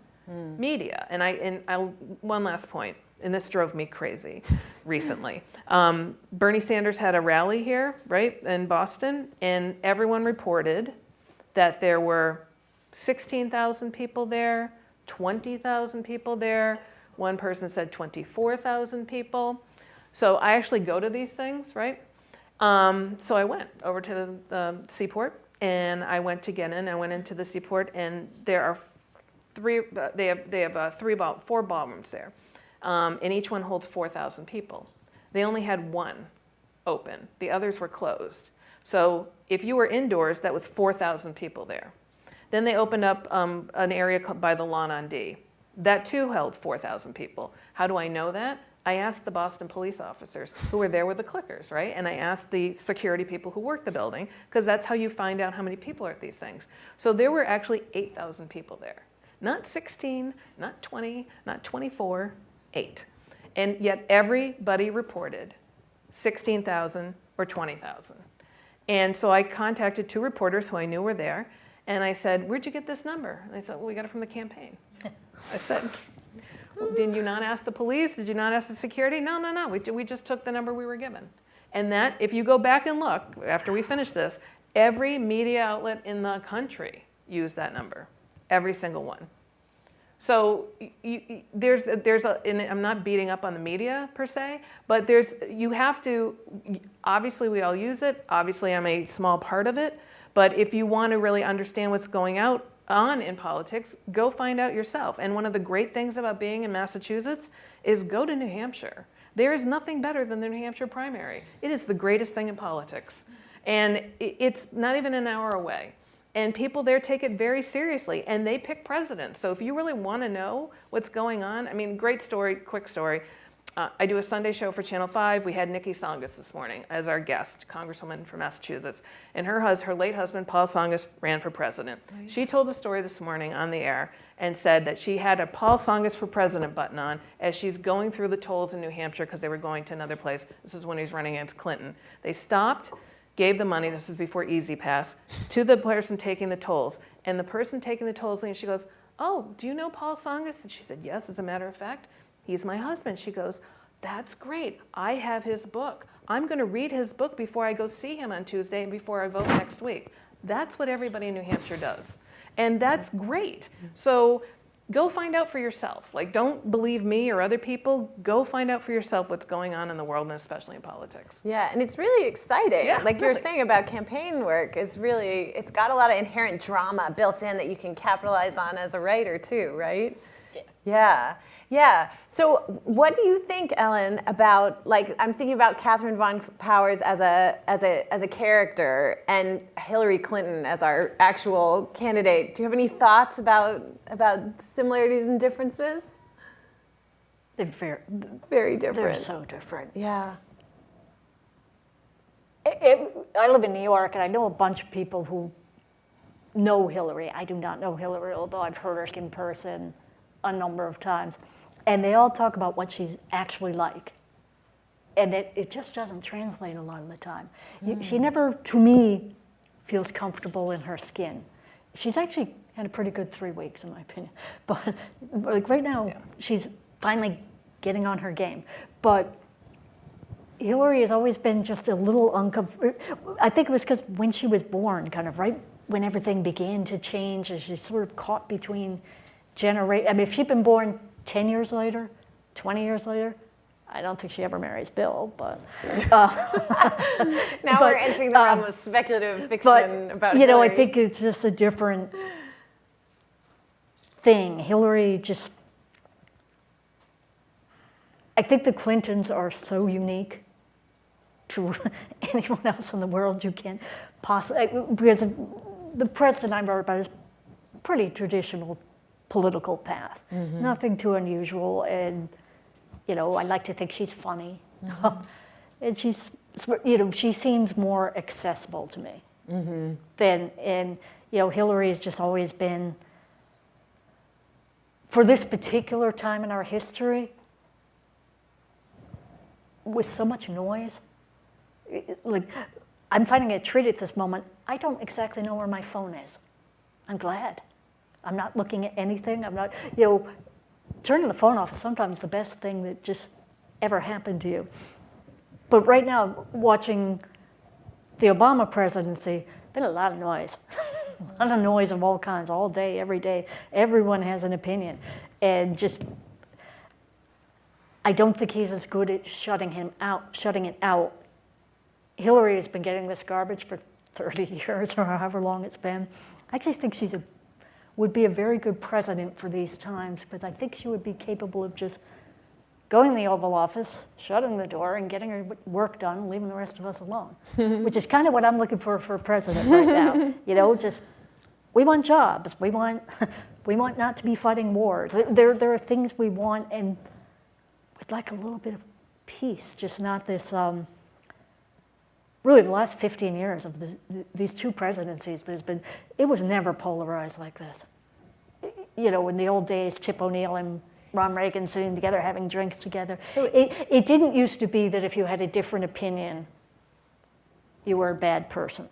media. And I and I one last point, and this drove me crazy recently. Um, Bernie Sanders had a rally here, right, in Boston, and everyone reported that there were 16,000 people there, 20,000 people there. One person said 24,000 people. So I actually go to these things, right? Um, so I went over to the, the seaport and I went to get in. I went into the seaport, and there are three. Uh, they have they have uh, three ball, four ballrooms there, um, and each one holds 4,000 people. They only had one open. The others were closed. So if you were indoors, that was 4,000 people there. Then they opened up um, an area by the Lawn on D. That too held 4,000 people. How do I know that? I asked the Boston police officers who were there with the clickers, right? And I asked the security people who work the building, because that's how you find out how many people are at these things. So there were actually 8,000 people there. Not 16, not 20, not 24, eight. And yet everybody reported 16,000 or 20,000. And so I contacted two reporters who I knew were there, and I said, where'd you get this number? And they said, well, we got it from the campaign. I said, well, did you not ask the police? Did you not ask the security? No, no, no, we, we just took the number we were given. And that, if you go back and look, after we finish this, every media outlet in the country used that number, every single one. So you, you, there's, there's a, and I'm not beating up on the media per se, but there's, you have to, obviously we all use it, obviously I'm a small part of it, but if you want to really understand what's going out on in politics, go find out yourself. And one of the great things about being in Massachusetts is go to New Hampshire. There is nothing better than the New Hampshire primary. It is the greatest thing in politics. And it's not even an hour away. And people there take it very seriously and they pick presidents. So if you really want to know what's going on, I mean, great story, quick story. Uh, I do a Sunday show for Channel 5. We had Niki Tsongas this morning as our guest, Congresswoman from Massachusetts. And her, hus- her late husband, Paul Tsongas, ran for president. Right. She told the story this morning on the air and said that she had a Paul Tsongas for president button on as she's going through the tolls in New Hampshire because they were going to another place. This is when he was running against Clinton. They stopped gave the money, this is before E-ZPass, to the person taking the tolls. And the person taking the tolls, and she goes, oh, do you know Paul Tsongas? And she said, yes, as a matter of fact, he's my husband. She goes, that's great. I have his book. I'm going to read his book before I go see him on Tuesday and before I vote next week. That's what everybody in New Hampshire does. And that's great. So go find out for yourself. Like, don't believe me or other people. Go find out for yourself what's going on in the world and especially in politics. Yeah, and it's really exciting. Yeah, like really. you were saying about campaign work, is really, it's got a lot of inherent drama built in that you can capitalize on as a writer too, right? Yeah. Yeah. Yeah. So, what do you think, Ellen, about like I'm thinking about Catherine Von Powers as a as a as a character and Hillary Clinton as our actual candidate? Do you have any thoughts about about similarities and differences? They're very, Very different. they're so different. yeah. It, it, I live in New York, and I know a bunch of people who know Hillary. I do not know Hillary, although I've heard her in person a number of times. And they all talk about what she's actually like. And it, it just doesn't translate a lot of the time. Mm. She never, to me, feels comfortable in her skin. She's actually had a pretty good three weeks, in my opinion. <laughs> But like right now, yeah. she's finally getting on her game. But Hillary has always been just a little uncomfortable. I think it was because when she was born, kind of right when everything began to change, as she sort of caught between generate. I mean, if she'd been born 10 years later, 20 years later, I don't think she ever marries Bill, but. <laughs> Uh, <laughs> now but, we're entering the realm um, of speculative fiction but, about You Hillary. know, I think it's just a different thing. Hillary just. I think the Clintons are so unique to <laughs> anyone else in the world you can't possibly. Because the president I wrote about is pretty traditional political path. Mm-hmm. Nothing too unusual, and you know, I like to think she's funny, mm-hmm. <laughs> and she's you know she seems more accessible to me mm-hmm. than and you know Hillary has just always been for this particular time in our history with so much noise. Like I'm finding a treat at this moment. I don't exactly know where my phone is. I'm glad. I'm not looking at anything. I'm not, you know, turning the phone off is sometimes the best thing that just ever happened to you. But right now, watching the Obama presidency, been a lot of noise. <laughs> a lot of noise of all kinds, all day, every day. Everyone has an opinion. And just, I don't think he's as good at shutting him out, shutting it out. Hillary has been getting this garbage for 30 <laughs> years or however long it's been. I actually think she's a, would be a very good president for these times because I think she would be capable of just going in the Oval Office, shutting the door, and getting her work done, leaving the rest of us alone, <laughs> which is kind of what I'm looking for for a president right now. <laughs> You know, just we want jobs. We want <laughs> we want not to be fighting wars. There there are things we want, and we'd like a little bit of peace, just not this. Um, really, the last 15 years of the, these two presidencies, there's been it was never polarized like this. You know, in the old days, Tip O'Neill and Ron Reagan sitting together having drinks together. So it, it didn't used to be that if you had a different opinion, you were a bad person.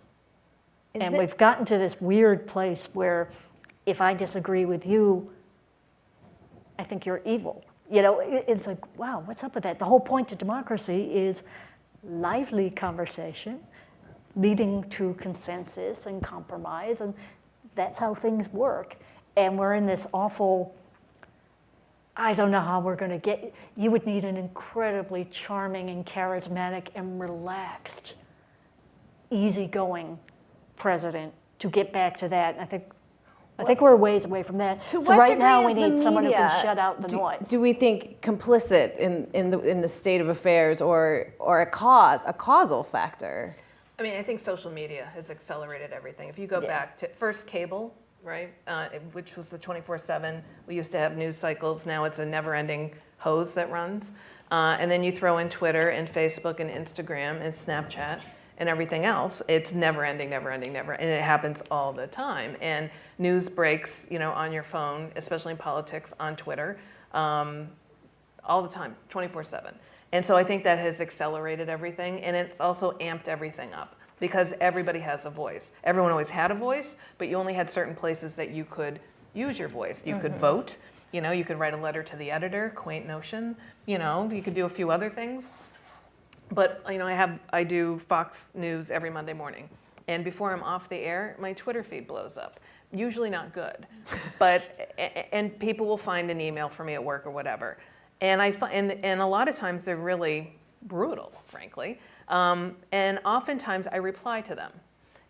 And we've gotten to this weird place where if I disagree with you, I think you're evil. You know, it- it's like, wow, what's up with that? The whole point of democracy is lively conversation leading to consensus and compromise, and that's how things work. And we're in this awful, I don't know how we're going to get, you would need an incredibly charming and charismatic and relaxed, easygoing president to get back to that. I think, I think we're a ways away from that. To so right now we degree is the need someone who can shut out the do, noise. Do we think complicit in, in, the, in the state of affairs or, or a cause, a causal factor? I mean, I think social media has accelerated everything. If you go Yeah. back to first cable, right, uh, which was the 24/7. We used to have news cycles. Now it's a never-ending hose that runs. Uh, and then you throw in Twitter and Facebook and Instagram and Snapchat and everything else. It's never-ending, never-ending, never, and it happens all the time. And news breaks, you know, on your phone, especially in politics, on Twitter. Um, all the time, 24 7. And so I think that has accelerated everything and it's also amped everything up because everybody has a voice. Everyone always had a voice, but you only had certain places that you could use your voice. You could vote, you know, you could write a letter to the editor, quaint notion, you know, you could do a few other things. But you know, I have I do Fox News every Monday morning, and before I'm off the air, my Twitter feed blows up. Usually not good, <laughs> but and people will find an email for me at work or whatever, and I and and a lot of times they're really brutal, frankly, um, and oftentimes I reply to them,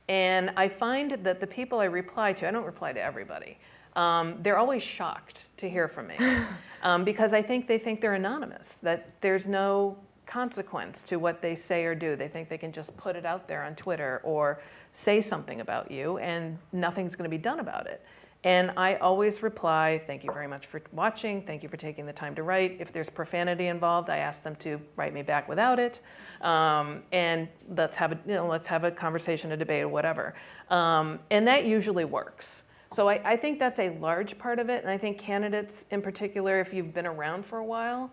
and I find that the people I reply to, I don't reply to everybody. Um, they're always shocked to hear from me <laughs> um, because I think they think they're anonymous, that there's no consequence to what they say or do. They think they can just put it out there on Twitter or say something about you and nothing's going to be done about it. And I always reply, thank you very much for watching. Thank you for taking the time to write. If there's profanity involved, I ask them to write me back without it. Um, and let's have a, you know, let's have a conversation, a debate, or whatever. Um, and that usually works. So I, I think that's a large part of it. And I think candidates in particular, if you've been around for a while,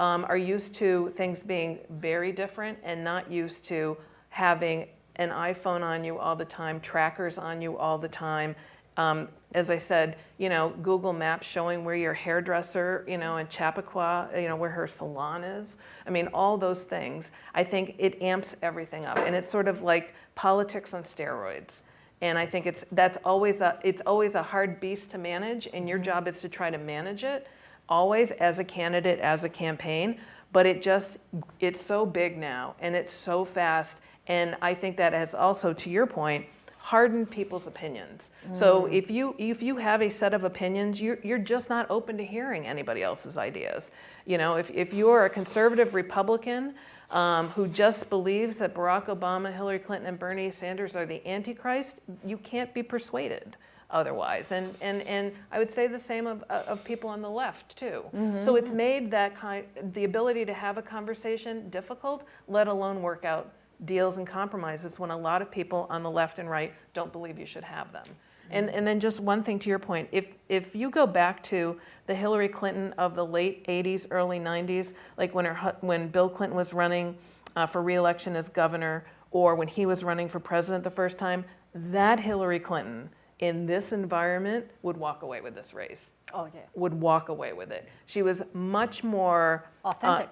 um, are used to things being very different and not used to having an iPhone on you all the time, trackers on you all the time. Um, as I said, you know, Google Maps showing where your hairdresser, you know, in Chappaqua, you know, where her salon is. I mean, all those things. I think it amps everything up, and it's sort of like politics on steroids. And I think it's that's always a it's always a hard beast to manage, and your job is to try to manage it always as a candidate, as a campaign, but it just, it's so big now and it's so fast. And I think that has also, to your point, hardened people's opinions. So if you, if you have a set of opinions, you're, you're just not open to hearing anybody else's ideas. You know, if, if you're a conservative Republican um, who just believes that Barack Obama, Hillary Clinton, and Bernie Sanders are the Antichrist, you can't be persuaded otherwise. And, and, and I would say the same of, of people on the left too. So it's made that kind, the ability to have a conversation difficult, let alone work out deals and compromises when a lot of people on the left and right don't believe you should have them. And, and then just one thing to your point, if, if you go back to the Hillary Clinton of the late 80s, early 90s, like when, her, when Bill Clinton was running uh, for reelection as governor or when he was running for president the first time, that Hillary Clinton in this environment would walk away with this race, Oh, yeah. would walk away with it. She was much more uh, Authentic.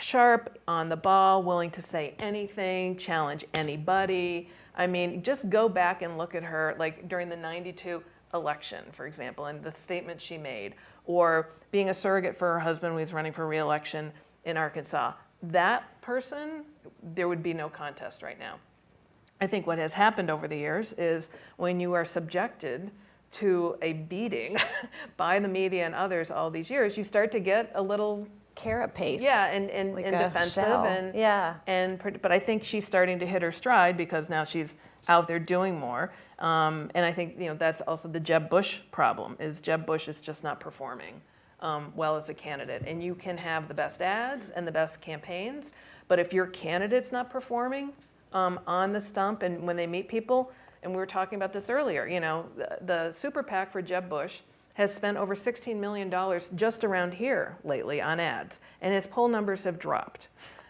sharp, on the ball, willing to say anything, challenge anybody. I mean, just go back and look at her, like during the 92 election, for example, and the statement she made, or being a surrogate for her husband when he was running for reelection in Arkansas. That person, there would be no contest right now. I think what has happened over the years is when you are subjected to a beating <laughs> by the media and others all these years, you start to get a little Carapace. yeah and, and, Like and defensive shell. and Yeah. and but I think she's starting to hit her stride because now she's out there doing more. Um, and I think you know that's also the Jeb Bush problem is Jeb Bush is just not performing um, well as a candidate. And you can have the best ads and the best campaigns, but if your candidate's not performing um, on the stump and when they meet people, and we were talking about this earlier, you know, the, the super PAC for Jeb Bush has spent over $16 million just around here lately on ads, and his poll numbers have dropped.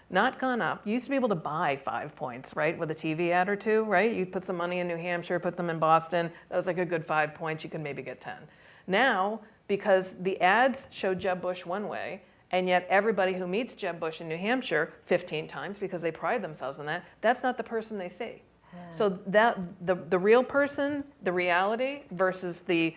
Not gone up. You used to be able to buy five points, right, with a TV ad or two, right? You put some money in New Hampshire, put them in Boston. That was like a good five points. You could maybe get 10. Now, because the ads show Jeb Bush one way, and yet everybody who meets Jeb Bush in New Hampshire 15 times because they pride themselves on that, that's not the person they see. So that the, the real person, the reality versus the,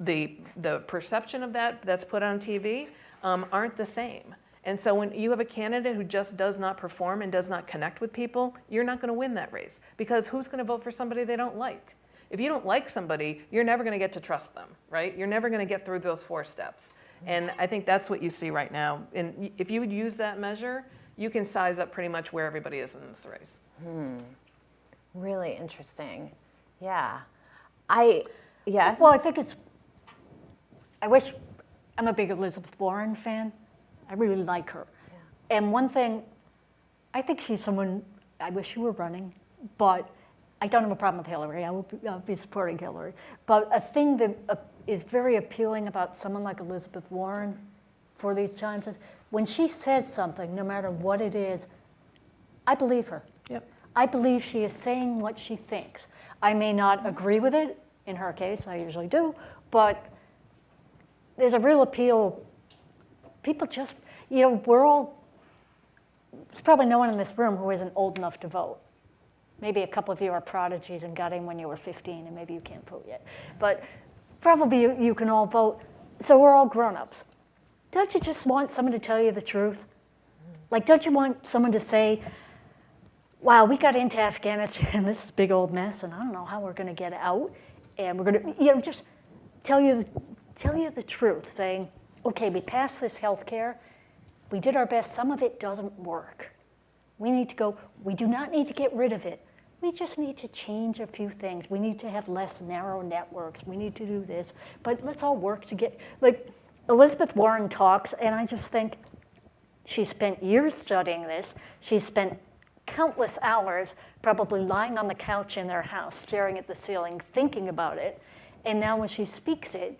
the, the perception of that that's put on TV um, aren't the same. And so when you have a candidate who just does not perform and does not connect with people, you're not going to win that race because who's going to vote for somebody they don't like? If you don't like somebody, you're never going to get to trust them, right? You're never going to get through those four steps. And I think that's what you see right now. And if you would use that measure, you can size up pretty much where everybody is in this race. Really interesting. Yeah. I, yeah. Well, I think it's, I wish, I'm a big Elizabeth Warren fan. I really like her. Yeah. And one thing, I think she's someone, I wish she were running, but I don't have a problem with Hillary. I will be, I'll be supporting Hillary. But a thing that uh, is very appealing about someone like Elizabeth Warren for these times is when she says something, no matter what it is, I believe her. Yep. I believe she is saying what she thinks. I may not agree with it, in her case, I usually do, but there's a real appeal. People just, you know, we're all, there's probably no one in this room who isn't old enough to vote. Maybe a couple of you are prodigies and got in when you were 15 and maybe you can't vote yet. But probably you, you can all vote. So we're all grown-ups. Don't you just want someone to tell you the truth? Like, don't you want someone to say, wow, we got into Afghanistan, <laughs> this is a big old mess, and I don't know how we're going to get out. And we're going to, you know, just tell you, tell you the truth, saying, okay, we passed this health care. We did our best. Some of it doesn't work. We need to go, we do not need to get rid of it. We just need to change a few things. We need to have less narrow networks. We need to do this. But let's all work to get, like, Elizabeth Warren talks, and I just think, she spent years studying this. She spent countless hours probably lying on the couch in their house, staring at the ceiling, thinking about it. And now when she speaks it,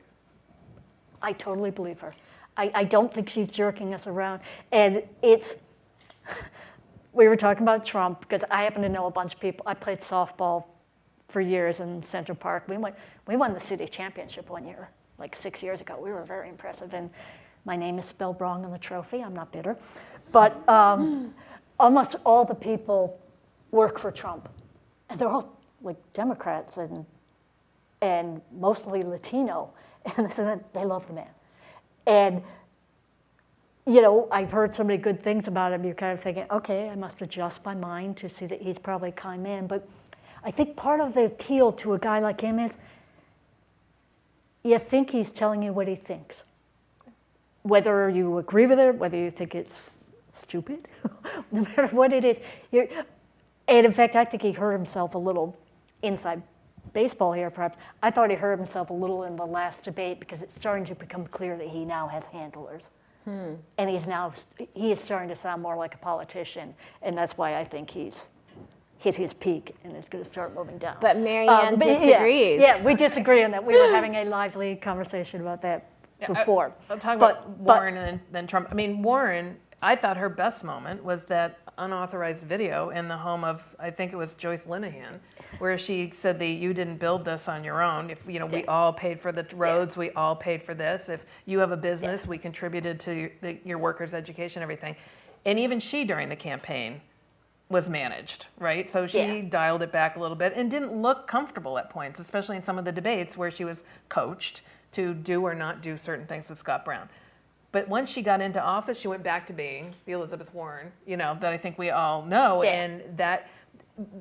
I totally believe her. I, I don't think she's jerking us around. And it's, we were talking about Trump because I happen to know a bunch of people. I played softball for years in Central Park. We won, we won the city championship one year, like six years ago. We were very impressive. And my name is spelled wrong on the trophy. I'm not bitter. But um, <laughs> almost all the people work for Trump. And they're all like Democrats and, and mostly Latino. <laughs> And they love the man. And you know, I've heard so many good things about him, you're kind of thinking, okay, I must adjust my mind to see that he's probably a kind man. But I think part of the appeal to a guy like him is you think he's telling you what he thinks. Whether you agree with it, whether you think it's stupid, <laughs> no matter what it is. You're, and in fact, I think he hurt himself a little inside baseball here, perhaps. I thought he hurt himself a little in the last debate because it's starting to become clear that he now has handlers. Hmm. And he's now, he is starting to sound more like a politician. And that's why I think he's hit his peak and is going to start moving down. But Marianne um, but disagrees. Yeah, we disagree on that. We were <laughs> having a lively conversation about that Yeah, I- before. I'll talk But- about but- Warren and then, then Trump. I mean, Warren, I thought her best moment was that unauthorized video in the home of, I think it was Joyce Linehan, where she said that you didn't build this on your own. If, you know, we all paid for the roads, we all paid for this. If you have a business, we contributed to your, the, your workers' education, everything. And even she during the campaign was managed, right? So she Yeah. dialed it back a little bit and didn't look comfortable at points, especially in some of the debates where she was coached to do or not do certain things with Scott Brown. But once she got into office, she went back to being the Elizabeth Warren, you know, that I think we all know. Yeah. And that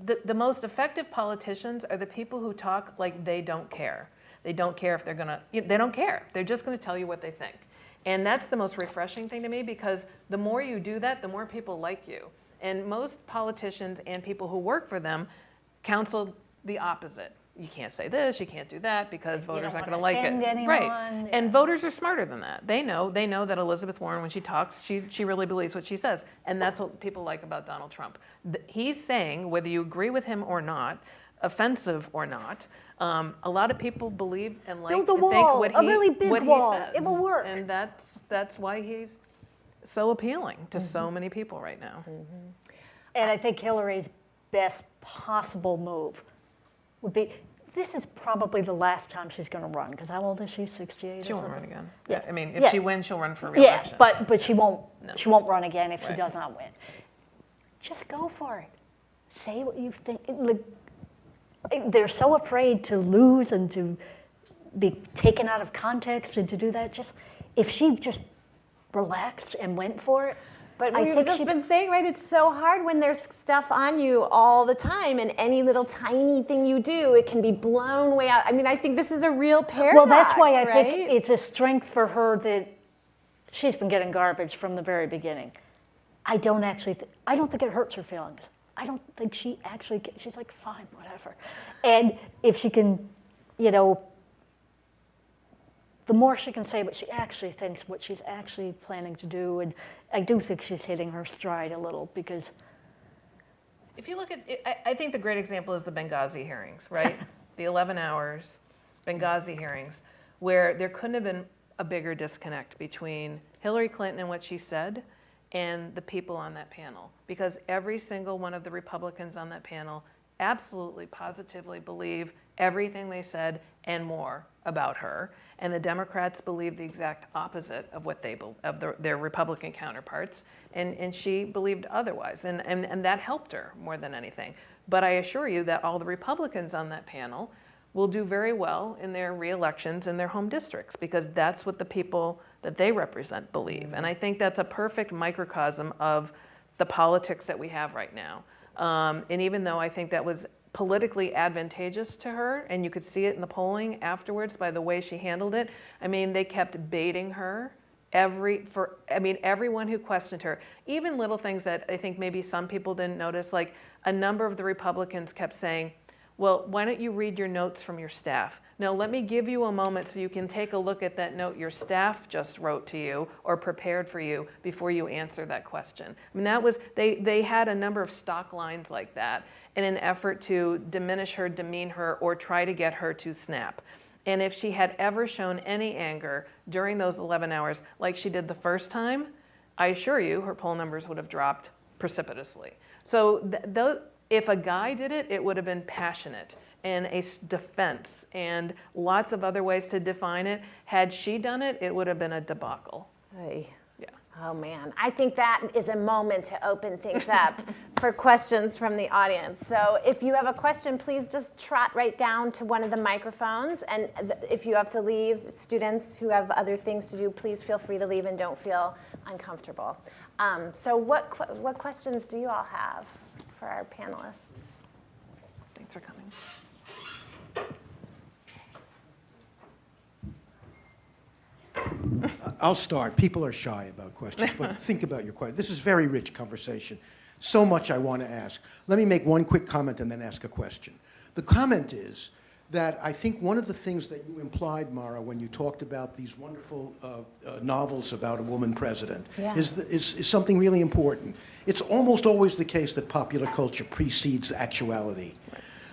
the, the most effective politicians are the people who talk like they don't care. They don't care if they're gonna, they don't care. They're just gonna tell you what they think. And that's the most refreshing thing to me because the more you do that, the more people like you. And most politicians and people who work for them counsel the opposite. You can't say this, you can't do that because voters aren't gonna like it. anyone, Right. And voters are smarter than that. They know, they know that Elizabeth Warren, when she talks, she, she really believes what she says. And that's what people like about Donald Trump. He's saying, whether you agree with him or not, offensive or not, um, a lot of people believe and like Build a wall, what a he, really big what he wall. says. It will work. And that's, that's why he's so appealing to Mm-hmm. so many people right now. And I think Hillary's best possible move would be, this is probably the last time she's going to run, because how old is she, 68 She or won't something? run again. Yeah. I mean, if Yeah. she wins, she'll run for Yeah, reelection. but, but she won't, No. she won't run again if she does not win. Just go for it. Say what you think. They're so afraid to lose and to be taken out of context and to do that. Just, if she just relaxed and went for it, But I we've just she- been saying, right, it's so hard when there's stuff on you all the time, and any little tiny thing you do, it can be blown way out. I mean, I think this is a real paradox, Well, that's why I right? think it's a strength for her that she's been getting garbage from the very beginning. I don't actually, th- I don't think it hurts her feelings. I don't think she actually, she's like, fine, whatever. And if she can, you know, the more she can say what she actually thinks, what she's actually planning to do, and I do think she's hitting her stride a little because If you look at, it, I, I think the great example is the Benghazi hearings, right? <laughs> the 11 hours Benghazi hearings, where there couldn't have been a bigger disconnect between Hillary Clinton and what she said and the people on that panel. Because every single one of the Republicans on that panel absolutely, positively believe everything they said and more about her. And the Democrats believe the exact opposite of what they of their, their Republican counterparts, and, and she believed otherwise, and, and, and that helped her more than anything. But I assure you that all the Republicans on that panel will do very well in their re-elections in their home districts because that's what the people that they represent believe. And I think that's a perfect microcosm of the politics that we have right now. Um, and even though I think that was politically advantageous to her, and you could see it in the polling afterwards by the way she handled it, I mean, they kept baiting her every for i mean everyone who questioned her. Even little things that i think maybe some people didn't notice like a number of the republicans kept saying well why don't you read your notes from your staff? No let me give you a moment so you can take a look at that note your staff just wrote to you or prepared for you before you answer that question. I mean that was they they had a number of stock lines like that in an effort to diminish her demean her or try to get her to snap and if she had ever shown any anger during those 11 hours, like she did the first time, I assure you her poll numbers would have dropped precipitously. So th- tho- if a guy did it, it would have been passionate and a defense and lots of other ways to define it. Had she done it, it would have been a debacle. Ay. Yeah. Oh man, I think that is a moment to open things up <laughs> for questions from the audience. So if you have a question, please just trot right down to one of the microphones. And if you have to leave, students who have other things to do, please feel free to leave and don't feel uncomfortable. Um, so what, que- what questions do you all have for our panelists? Thanks for coming. I'll start. People are shy about questions, but <laughs> think about your question. This is very rich conversation. So much I want to ask. Let me make one quick comment and then ask a question. The comment is that I think one of the things that you implied, Marah, when you talked about these wonderful uh, uh, novels about a woman president, Yeah. is, the, is, is something really important. It's almost always the case that popular culture precedes actuality.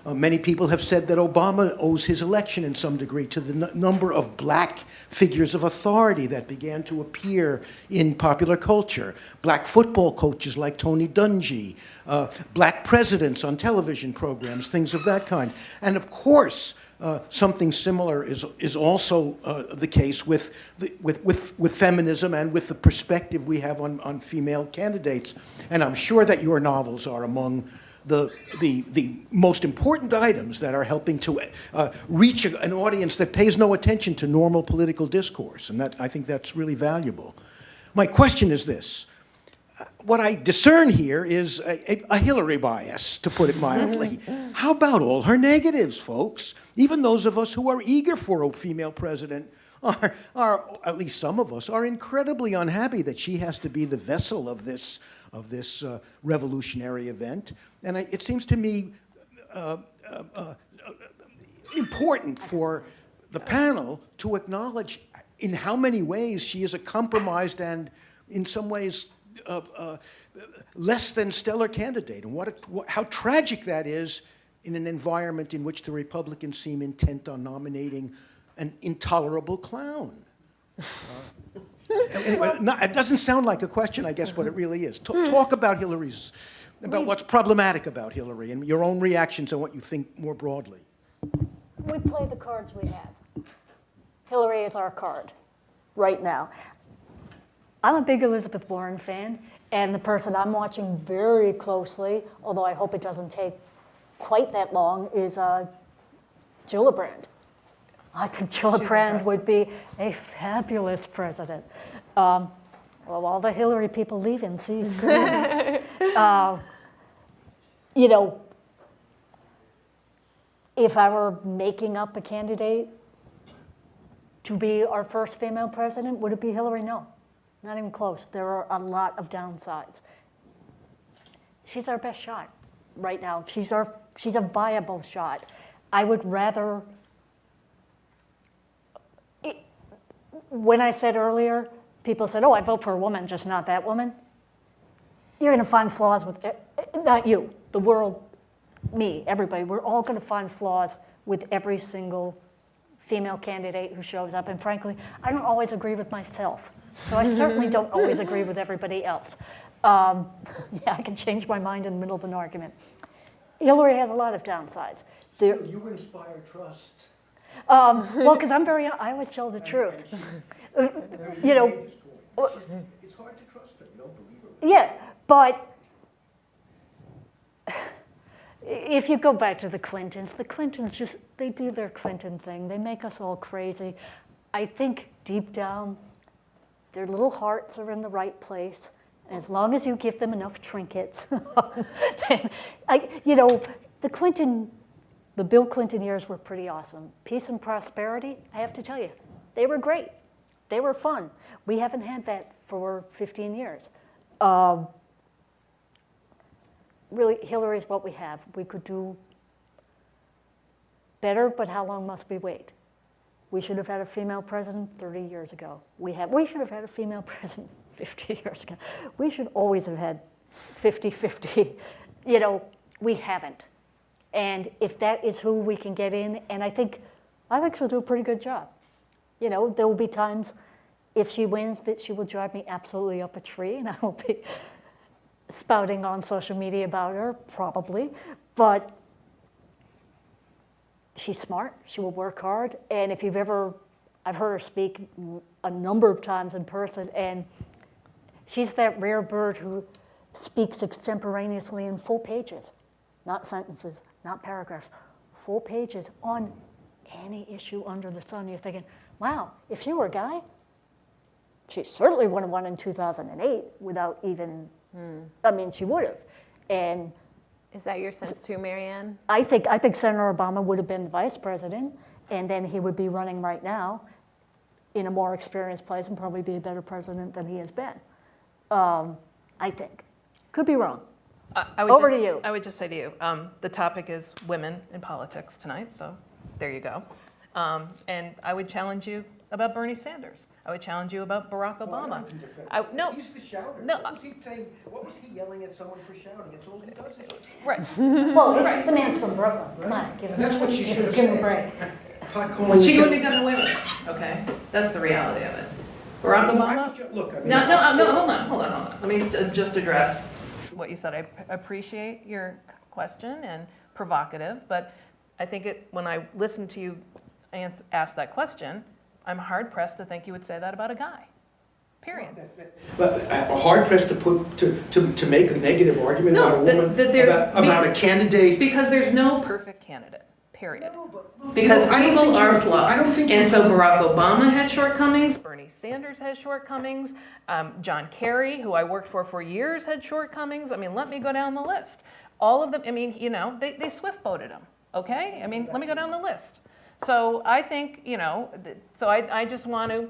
Uh, many people have said that Obama owes his election in some degree to the number of black figures of authority that began to appear in popular culture. Black football coaches like Tony Dungy, uh, black presidents on television programs, things of that kind. And of course, uh, something similar is, is also uh, the case with, the, with, with, with feminism and with the perspective we have on, on female candidates. And I'm sure that your novels are among the, the, the most important items that are helping to uh, reach a- an audience that pays no attention to normal political discourse. And that, I think that's really valuable. My question is this. what I discern here is a, a, a Hillary bias, to put it mildly. <laughs> How about all her negatives, folks? Even those of us who are eager for a female president are, are, at least some of us, are incredibly unhappy that she has to be the vessel of this, of this uh, revolutionary event. And I, it seems to me uh, uh, uh, important for the panel to acknowledge in how many ways she is a compromised and, in some ways, uh, uh, less than stellar candidate, and what, a, what how tragic that is in an environment in which the Republicans seem intent on nominating an intolerable clown. Uh, <laughs> anyway, not, it doesn't sound like a question, I guess, but it really is. Talk, talk about Hillary's, about what's problematic about Hillary, and your own reactions and what you think more broadly. We play the cards we have. Hillary is our card right now. I'm a big Elizabeth Warren fan, and the person I'm watching very closely, although I hope it doesn't take quite that long, is uh, Gillibrand. I think Gillibrand would be a fabulous president. Um, well, all the Hillary people leave in C screen. <laughs> uh, you know, if I were making up a candidate to be our first female president, would it be Hillary? No, not even close. There are a lot of downsides. She's our best shot right now. She's, our, she's a viable shot. I would rather, it, when I said earlier, people said, oh, I'd vote for a woman, just not that woman. You're going to find flaws with, it. not you, the world, me, everybody. We're all going to find flaws with every single female candidate who shows up. And frankly, I don't always agree with myself. So I certainly <laughs> don't always agree with everybody else. Um, <laughs> yeah, I can change my mind in the middle of an argument. Hillary has a lot of downsides. There, You inspire trust. um, well, <laughs> because I'm very, I always tell the truth. you know, It's hard to trust her, you don't believe her. yeah, but <sighs> if you go back to the Clintons, the Clintons just, they do their Clinton thing. They make us all crazy. I think deep down, their little hearts are in the right place. As long as you give them enough trinkets. <laughs> then, I, you know, the Clinton, the Bill Clinton years were pretty awesome. Peace and prosperity, I have to tell you, they were great. They were fun. We haven't had that for 15 years. Um, really, is what we have. We could do better, but how long must we wait? We should have had a female president 30 years ago. We, have, we should have had a female <laughs> president 50 years ago. We should always have had 50-50. You know, we haven't. And if that is who we can get in, and I think, I think she'll do a pretty good job. You know, there will be times if she wins that she will drive me absolutely up a tree and <laughs> I will be spouting on social media about her, probably. But she's smart, she will work hard. And if you've ever, I've heard her speak a number of times in person, and she's that rare bird who speaks extemporaneously in full pages, not sentences, not paragraphs, full pages on any issue under the sun. You're thinking, wow, if she were a guy, she certainly wouldn't have won in 2008 without even, I mean, she would have. And Is that your sense too, Marianne? I think, I think Senator Obama would have been vice president, and then he would be running right now in a more experienced place and probably be a better president than he has been. Um, I think. Could be wrong. I- I would Over just- to you. I would just say to you, um, the topic is women in politics tonight, so there you go. Um, And I would challenge you about Bernie Sanders. I would challenge you about Barack Obama. I- No, He's the shouter. No, What was he saying, what was he yelling at someone for shouting? It's all he does. right. <laughs> Well, he's, the man's from Brooklyn. Come on, give him, That's what she should have give him a said. break. Pot calling She the- wouldn't have gotten away with it, okay? That's the reality of it. Barack I Obama? was ju- Look, I mean. No, no, uh, no, hold on, hold on, hold on. Let me just address what you said. I appreciate your question and provocative, but I think it, when I listened to you ans- ask that question, I'm hard pressed to think you would say that about a guy, period. But uh, hard pressed to put, to, to, to make a negative argument No, about a woman, that there's- about, about a candidate. Because there's no perfect candidate, period. No, but Because you know, I don't people are flawed. I don't think And so. Barack Obama had shortcomings, Bernie Sanders has shortcomings, um, John Kerry, who I worked for for years, had shortcomings. I mean, let me go down the list. All of them, I mean, you know, they, they swift boated him, okay? I mean, let me go down the list. So I think, you know, so I, I just want to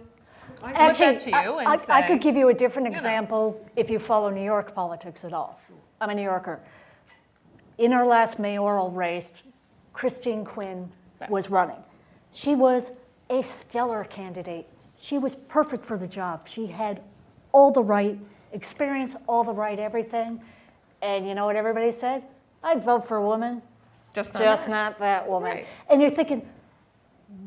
put that to you I- and I, I could give you a different you know. example if you follow New York politics at all. I'm a New Yorker. In our last mayoral race, Christine Quinn was running. She was a stellar candidate. She was perfect for the job. She had all the right experience, all the right everything. And you know what everybody said? I'd vote for a woman, just not just her. not that woman. Right. And you're thinking,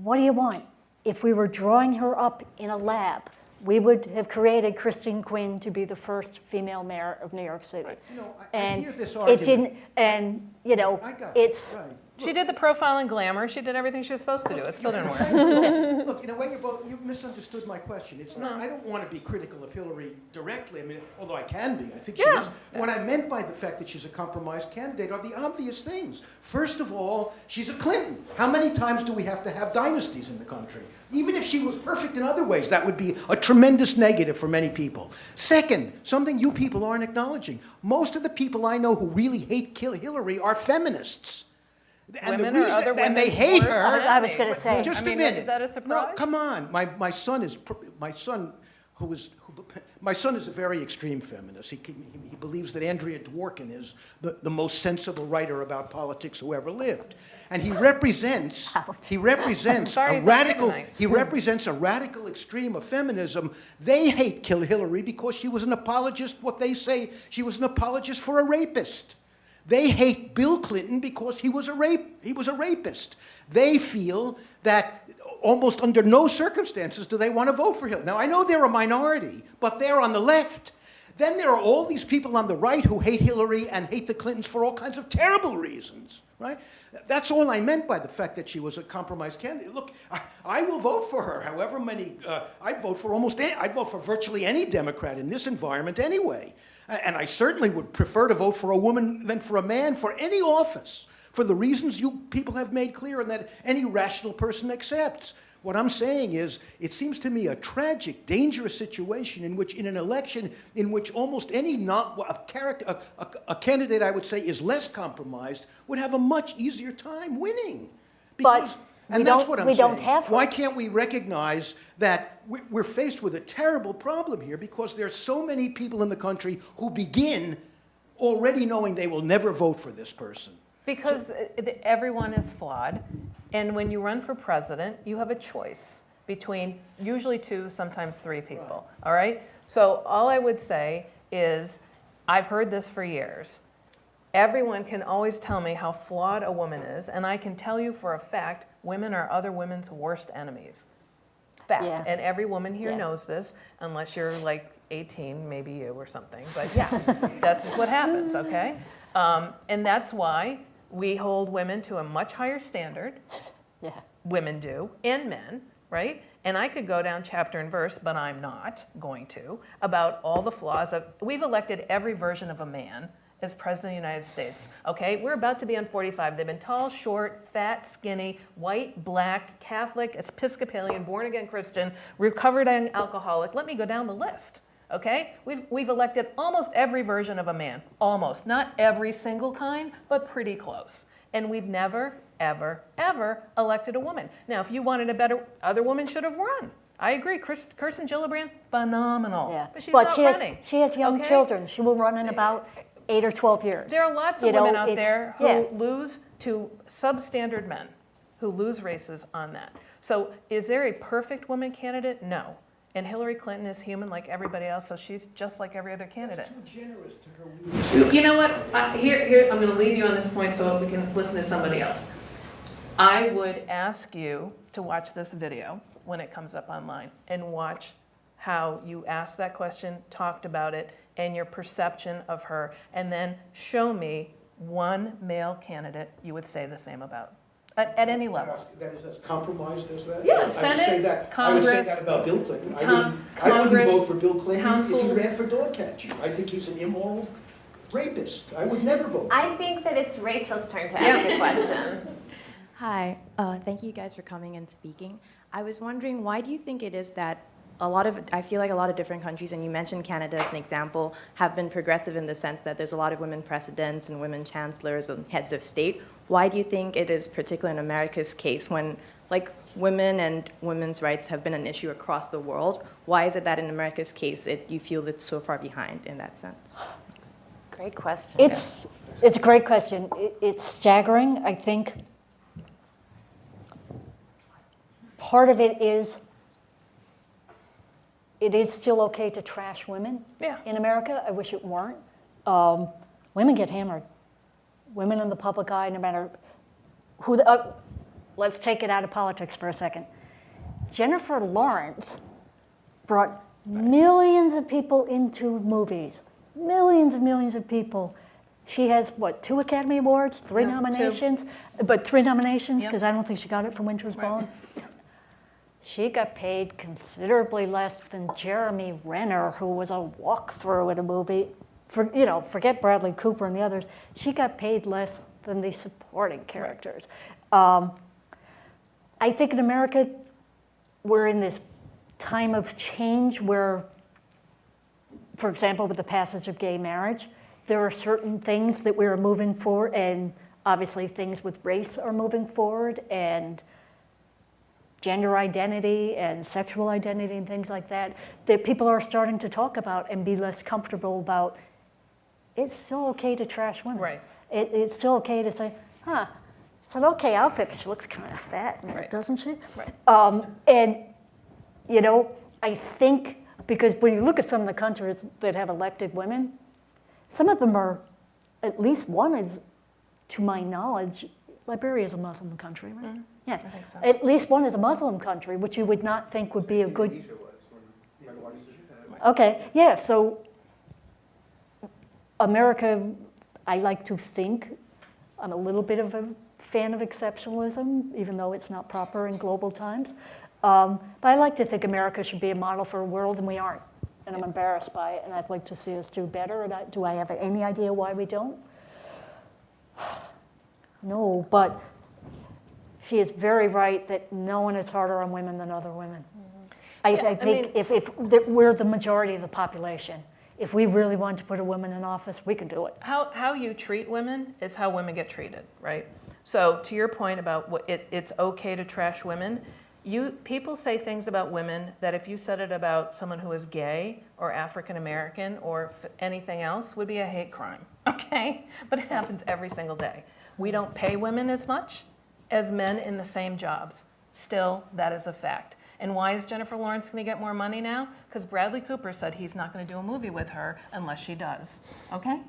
what do you want? If we were drawing her up in a lab, we would have created Christine Quinn to be the first female mayor of New York City. You know, I- I and hear this it didn't. And you know, I it's right. She did the profile and glamour. She did everything she was supposed to do. It still didn't work. <laughs> Look, in a way, you're both, you misunderstood my question. It's not, uh-huh. I don't want to be critical of Hillary directly, I mean, although I can be, I think she Yeah. is. What I meant by the fact that she's a compromised candidate are the obvious things. First of all, she's a Clinton. How many times do we have to have dynasties in the country? Even if she was perfect in other ways, that would be a tremendous negative for many people. Second, something you people aren't acknowledging. Most of the people I know who really hate Hillary are feminists. And the Women or reason- other and they hate her. I was gonna say. Just I mean, a minute. Is that a surprise? No, come on. My, my son is my son, who is who, my son is a very extreme feminist. He, he, he believes that Andrea Dworkin is the, the most sensible writer about politics who ever lived, and he represents <laughs> he represents Sorry a he's not here radical he represents a radical extreme of feminism. They hate Kill Hillary because she was an apologist. What they say she was an apologist for a rapist. They hate Bill Clinton because he was a rape he was a rapist. They feel that almost under no circumstances do they want to vote for him. Now I know they're a minority, but they're on the left. Then there are all these people on the right who hate Hillary and hate the Clintons for all kinds of terrible reasons, right? That's all I meant by the fact that she was a compromised candidate. Look, I, I will vote for her. However many, uh, I'd vote for almost, any, I'd vote for virtually any Democrat in this environment anyway. And I certainly would prefer to vote for a woman than for a man for any office, for the reasons you people have made clear and that any rational person accepts. What I'm saying is, it seems to me a tragic, dangerous situation in which, in an election in which almost any not a character, a, a, a candidate I would say is less compromised, would have a much easier time winning. But Because, we and that's what I'm we saying. don't have her. Why can't we recognize that we- we're faced with a terrible problem here because there's so many people in the country who begin already knowing they will never vote for this person. Because it- everyone is flawed, and when you run for president, you have a choice between usually two, sometimes three people, all right? So all I would say is, I've heard this for years. Everyone can always tell me how flawed a woman is, and I can tell you for a fact, women are other women's worst enemies. Fact. Yeah. And every woman here Yeah. knows this, unless you're like 18, maybe you or something. But <laughs> yeah, that's just what happens, okay? Um, and that's why we hold women to a much higher standard. <laughs> yeah. Women do, and men, right? And I could go down chapter and verse, but I'm not going to, about all the flaws of. We've elected every version of a man as president of the United States. Okay, we're about to be on 45. They've been tall, short, fat, skinny, white, black, Catholic, Episcopalian, born again Christian, recovered alcoholic. Let me go down the list. Okay, we've we've elected almost every version of a man, almost not every single kind, but pretty close. And we've never, ever, ever elected a woman. Now, if you wanted a better, other woman should have run. I agree. Chris, Kirsten Gillibrand, phenomenal. Yeah. But she's not she has she has young okay? children. She will run in about eight or twelve years. There are lots of You know, women out there who yeah. lose to substandard men, who lose races on that. So is there a perfect woman candidate? No. And Hillary Clinton is human like everybody else, so she's just like every other candidate. Too generous to her. You know what? I, here, here, I'm going to leave you on this point so we can listen to somebody else. I would ask you to watch this video when it comes up online and watch how you asked that question, talked about it, and your perception of her, and then show me one male candidate you would say the same about at, at any level. That is as compromised as that? Yeah, I would say Senate, that- I would say Congress, that about Bill Clinton. I wouldn't, I wouldn't vote for Bill Clinton if he ran for dog catching. I think he's an immoral rapist. I would never vote. for him. I think that it's Rachel's turn to ask a question. <laughs> Hi, uh, thank you guys for coming and speaking. I was wondering, why do you think it is that a lot of, I feel like a lot of different countries, and you mentioned Canada as an example, have been progressive in the sense that there's a lot of women presidents and women chancellors and heads of state. Why do you think it is particular in America's case when, like, women and women's rights have been an issue across the world? Why is it that in America's case, it, you feel it's so far behind in that sense? Thanks. Great question. It's, it's a great question. It- It's staggering. I think part of it is, it is still okay to trash women Yeah. in America. I wish it weren't. Um, Women get hammered. Women in the public eye, no matter who, the- uh, let's take it out of politics for a second. Jennifer Lawrence brought millions of people into movies, millions and millions of people. She has, what, two Academy Awards, three two. nominations? But three nominations, Yep. because I don't think she got it for Winter's Right. Bone. She got paid considerably less than Jeremy Renner, who was a walkthrough in a movie. For, you know, forget Bradley Cooper and the others. She got paid less than the supporting characters. Um, I think in America, we're in this time of change where, for example, with the passage of gay marriage, there are certain things that we're moving forward, and obviously things with race are moving forward, and gender identity and sexual identity and things like that, that people are starting to talk about and be less comfortable about. It's still okay to trash women. Right. It, it's still okay to say, huh, it's an okay outfit, but she looks kind of fat Right. doesn't she? Right. Um, and, you know, I think, because when you look at some of the countries that have elected women, some of them are, at least one is, to my knowledge, Liberia is a Muslim country, right? Yeah. Mm-hmm. think so. At least one is a Muslim country, which you would not think would be a good. Okay, yeah, so America, I like to think, I'm a little bit of a fan of exceptionalism, even though it's not proper in global times. Um, but I like to think America should be a model for a world, and we aren't. And I'm embarrassed by it, and I'd like to see us do better. And do I have any idea why we don't? No, but she is very right that no one is harder on women than other women. Mm-hmm. I, Yeah, I I think mean- if, if we're the majority of the population, if we really want to put a woman in office, we can do it. How, how you treat women is how women get treated, right? So to your point about what it, it's okay to trash women, you, people say things about women that if you said it about someone who is gay or African American or f- anything else would be a hate crime, <laughs> okay? But it happens every single day. We don't pay women as much as men in the same jobs. Still, that is a fact. And why is Jennifer Lawrence going to get more money now? Because Bradley Cooper said he's not going to do a movie with her unless she does, okay?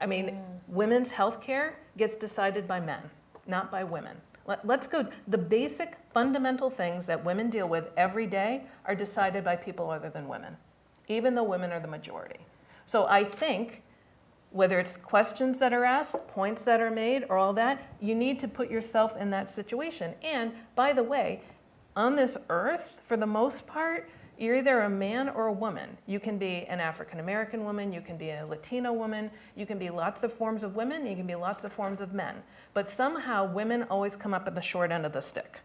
I mean, mm. women's health care gets decided by men, not by women. Let, let's go, the basic fundamental things that women deal with every day are decided by people other than women, even though women are the majority. So I think, whether it's questions that are asked, points that are made, or all that, you need to put yourself in that situation. And by the way, on this earth, for the most part, you're either a man or a woman. You can be an African American woman, you can be a Latino woman, you can be lots of forms of women, you can be lots of forms of men. But somehow women always come up at the short end of the stick.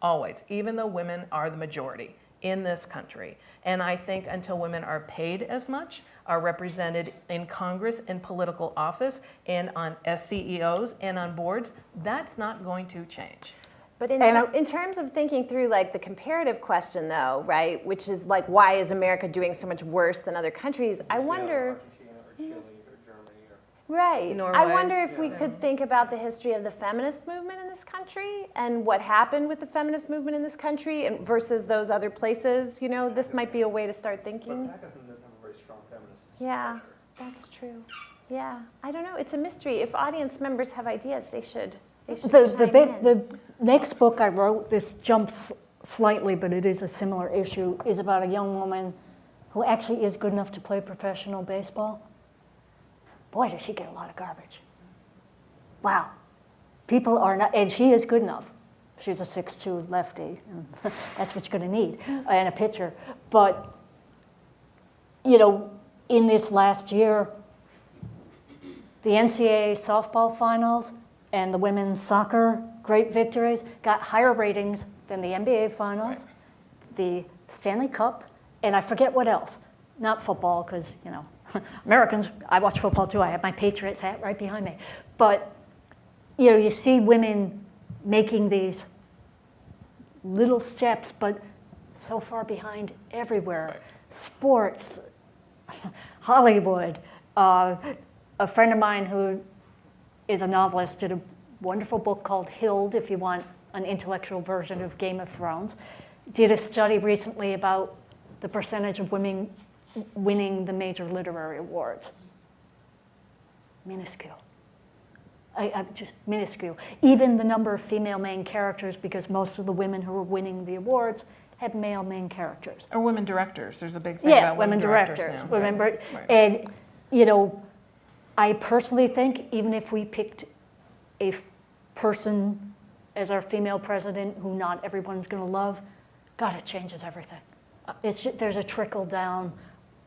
Always, even though women are the majority in this country. And I think until women are paid as much, are represented in Congress, in political office, and on as CEOs and on boards, that's not going to change. But in, And ter- in terms of thinking through like the comparative question though, right, which is like why is America doing so much worse than other countries? I wonder, right. I wonder if we could think about the history of the feminist movement in this country and what happened with the feminist movement in this country and versus those other places. You know, this might be a way to start thinking. Pakistan doesn't have a very strong feminist. Yeah, that's true. Yeah, I don't know. It's a mystery. If audience members have ideas, they should. The, the, bit, the next book I wrote, this jumps slightly, but it is a similar issue, is about a young woman who actually is good enough to play professional baseball. Boy, does she get a lot of garbage. Wow. People are not, and she is good enough. She's a 6'2 lefty, <laughs> that's what you're going to need, and a pitcher. But, you know, in this last year, the NCAA softball finals and the women's soccer great victories, got higher ratings than the NBA Finals, the Stanley Cup, and I forget what else. Not football, because, you know, <laughs> Americans, I watch football too. I have my Patriots hat right behind me. But, you know, you see women making these little steps, but so far behind everywhere. Sports, <laughs> Hollywood. Uh, a friend of mine who is a novelist did a wonderful book called Hild, if you want an intellectual version of Game of Thrones. Did a study recently about the percentage of women winning the major literary awards. Minuscule. I, I, just minuscule. Even the number of female main characters, because most of the women who are winning the awards have male main characters. Or women directors, there's a big thing Yeah, about women women directors, now, women, right, right. and, you know, I personally think even if we picked a f- person as our female president who not everyone's gonna love, God, it changes everything. It's, ju- there's a trickle down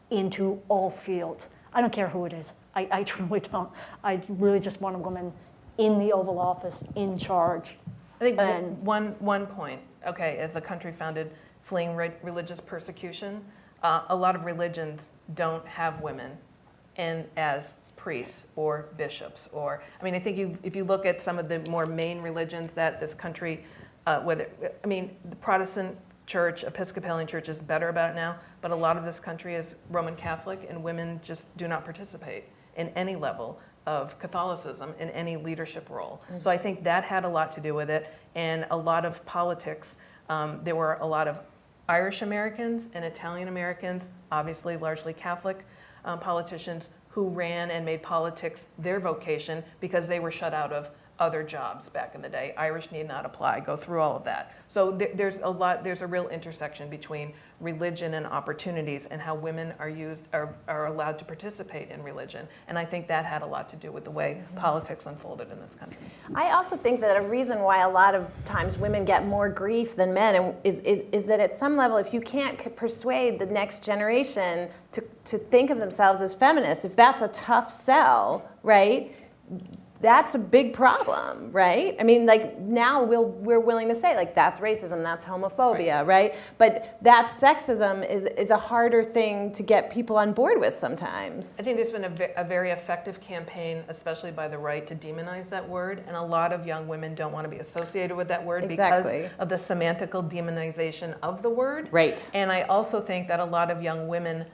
into all fields. I don't care who it is. I, I <laughs> truly don't. I really just want a woman in the Oval Office, in charge. I think And- one, one point, okay, as a country founded fleeing re- religious persecution, uh, a lot of religions don't have women in, as priests or bishops or, I mean, I think you, if you look at some of the more main religions that this country, uh, whether, I mean, the Protestant church, Episcopalian church is better about it now, but a lot of this country is Roman Catholic and women just do not participate in any level of Catholicism in any leadership role. So I think that had a lot to do with it. And a lot of politics, um, there were a lot of Irish Americans and Italian Americans, obviously largely Catholic um, politicians, who ran and made politics their vocation because they were shut out of other jobs back in the day. Irish need not apply, go through all of that. So there, there's a lot, there's a real intersection between religion and opportunities and how women are used, are, are allowed to participate in religion. And I think that had a lot to do with the way mm-hmm. politics unfolded in this country. I also think that a reason why a lot of times women get more grief than men is, is, is that at some level, if you can't persuade the next generation to, to think of themselves as feminists, if that's a tough sell, right? That's a big problem, right? I mean, like now we'll, we're willing to say like that's racism, that's homophobia, right? But that sexism is, is a harder thing to get people on board with sometimes. I think there's been a, a very effective campaign, especially by the right, to demonize that word, and a lot of young women don't want to be associated with that word Exactly. because of the semantical demonization of the word. Right. And I also think that a lot of young women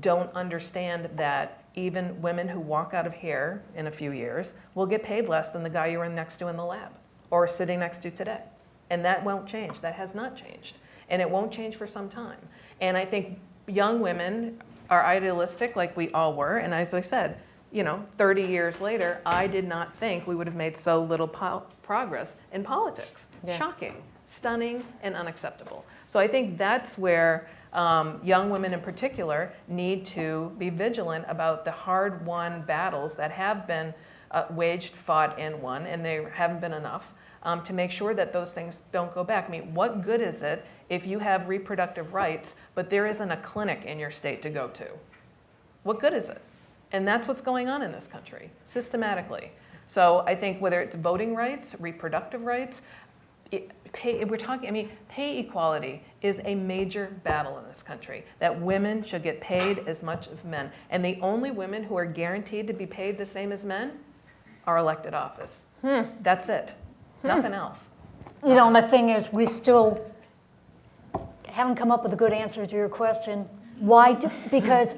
don't understand that even women who walk out of here in a few years will get paid less than the guy you were next to in the lab or sitting next to today. And that won't change. That has not changed. And it won't change for some time. And I think young women are idealistic like we all were. And as I said, you know, 30 years later, I did not think we would have made so little po- progress in politics. Yeah. Shocking, stunning, and unacceptable. So I think that's where um, young women in particular need to be vigilant about the hard won battles that have been uh, waged, fought, and won, and they haven't been enough. Um, to make sure that those things don't go back. I mean, what good is it if you have reproductive rights, but there isn't a clinic in your state to go to? What good is it? And that's what's going on in this country, systematically. So I think whether it's voting rights, reproductive rights, it, pay, we're talking, I mean, pay equality is a major battle in this country, that women should get paid as much as men. And the only women who are guaranteed to be paid the same as men are elected office. Hmm. That's it, hmm. nothing else. You know, and the thing is, we still haven't come up with a good answer to your question. Why? Do, because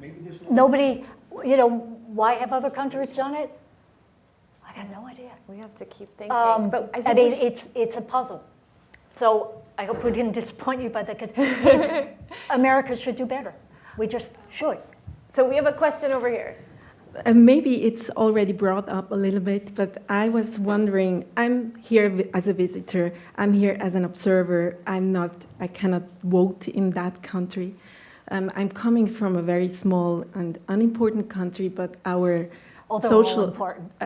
<laughs> nobody, you know, why have other countries done it? I got no idea. We have to keep thinking. Um, but I, I, mean, it's it's a puzzle. So I hope we didn't disappoint you by that, because <laughs> America should do better. We just should. so we have a question over here. Uh, maybe it's already brought up a little bit, but I was wondering. I'm here as a visitor. I'm here as an observer. I'm not. I cannot vote in that country. Um, I'm coming from a very small and unimportant country, but our Although social. all important. <laughs>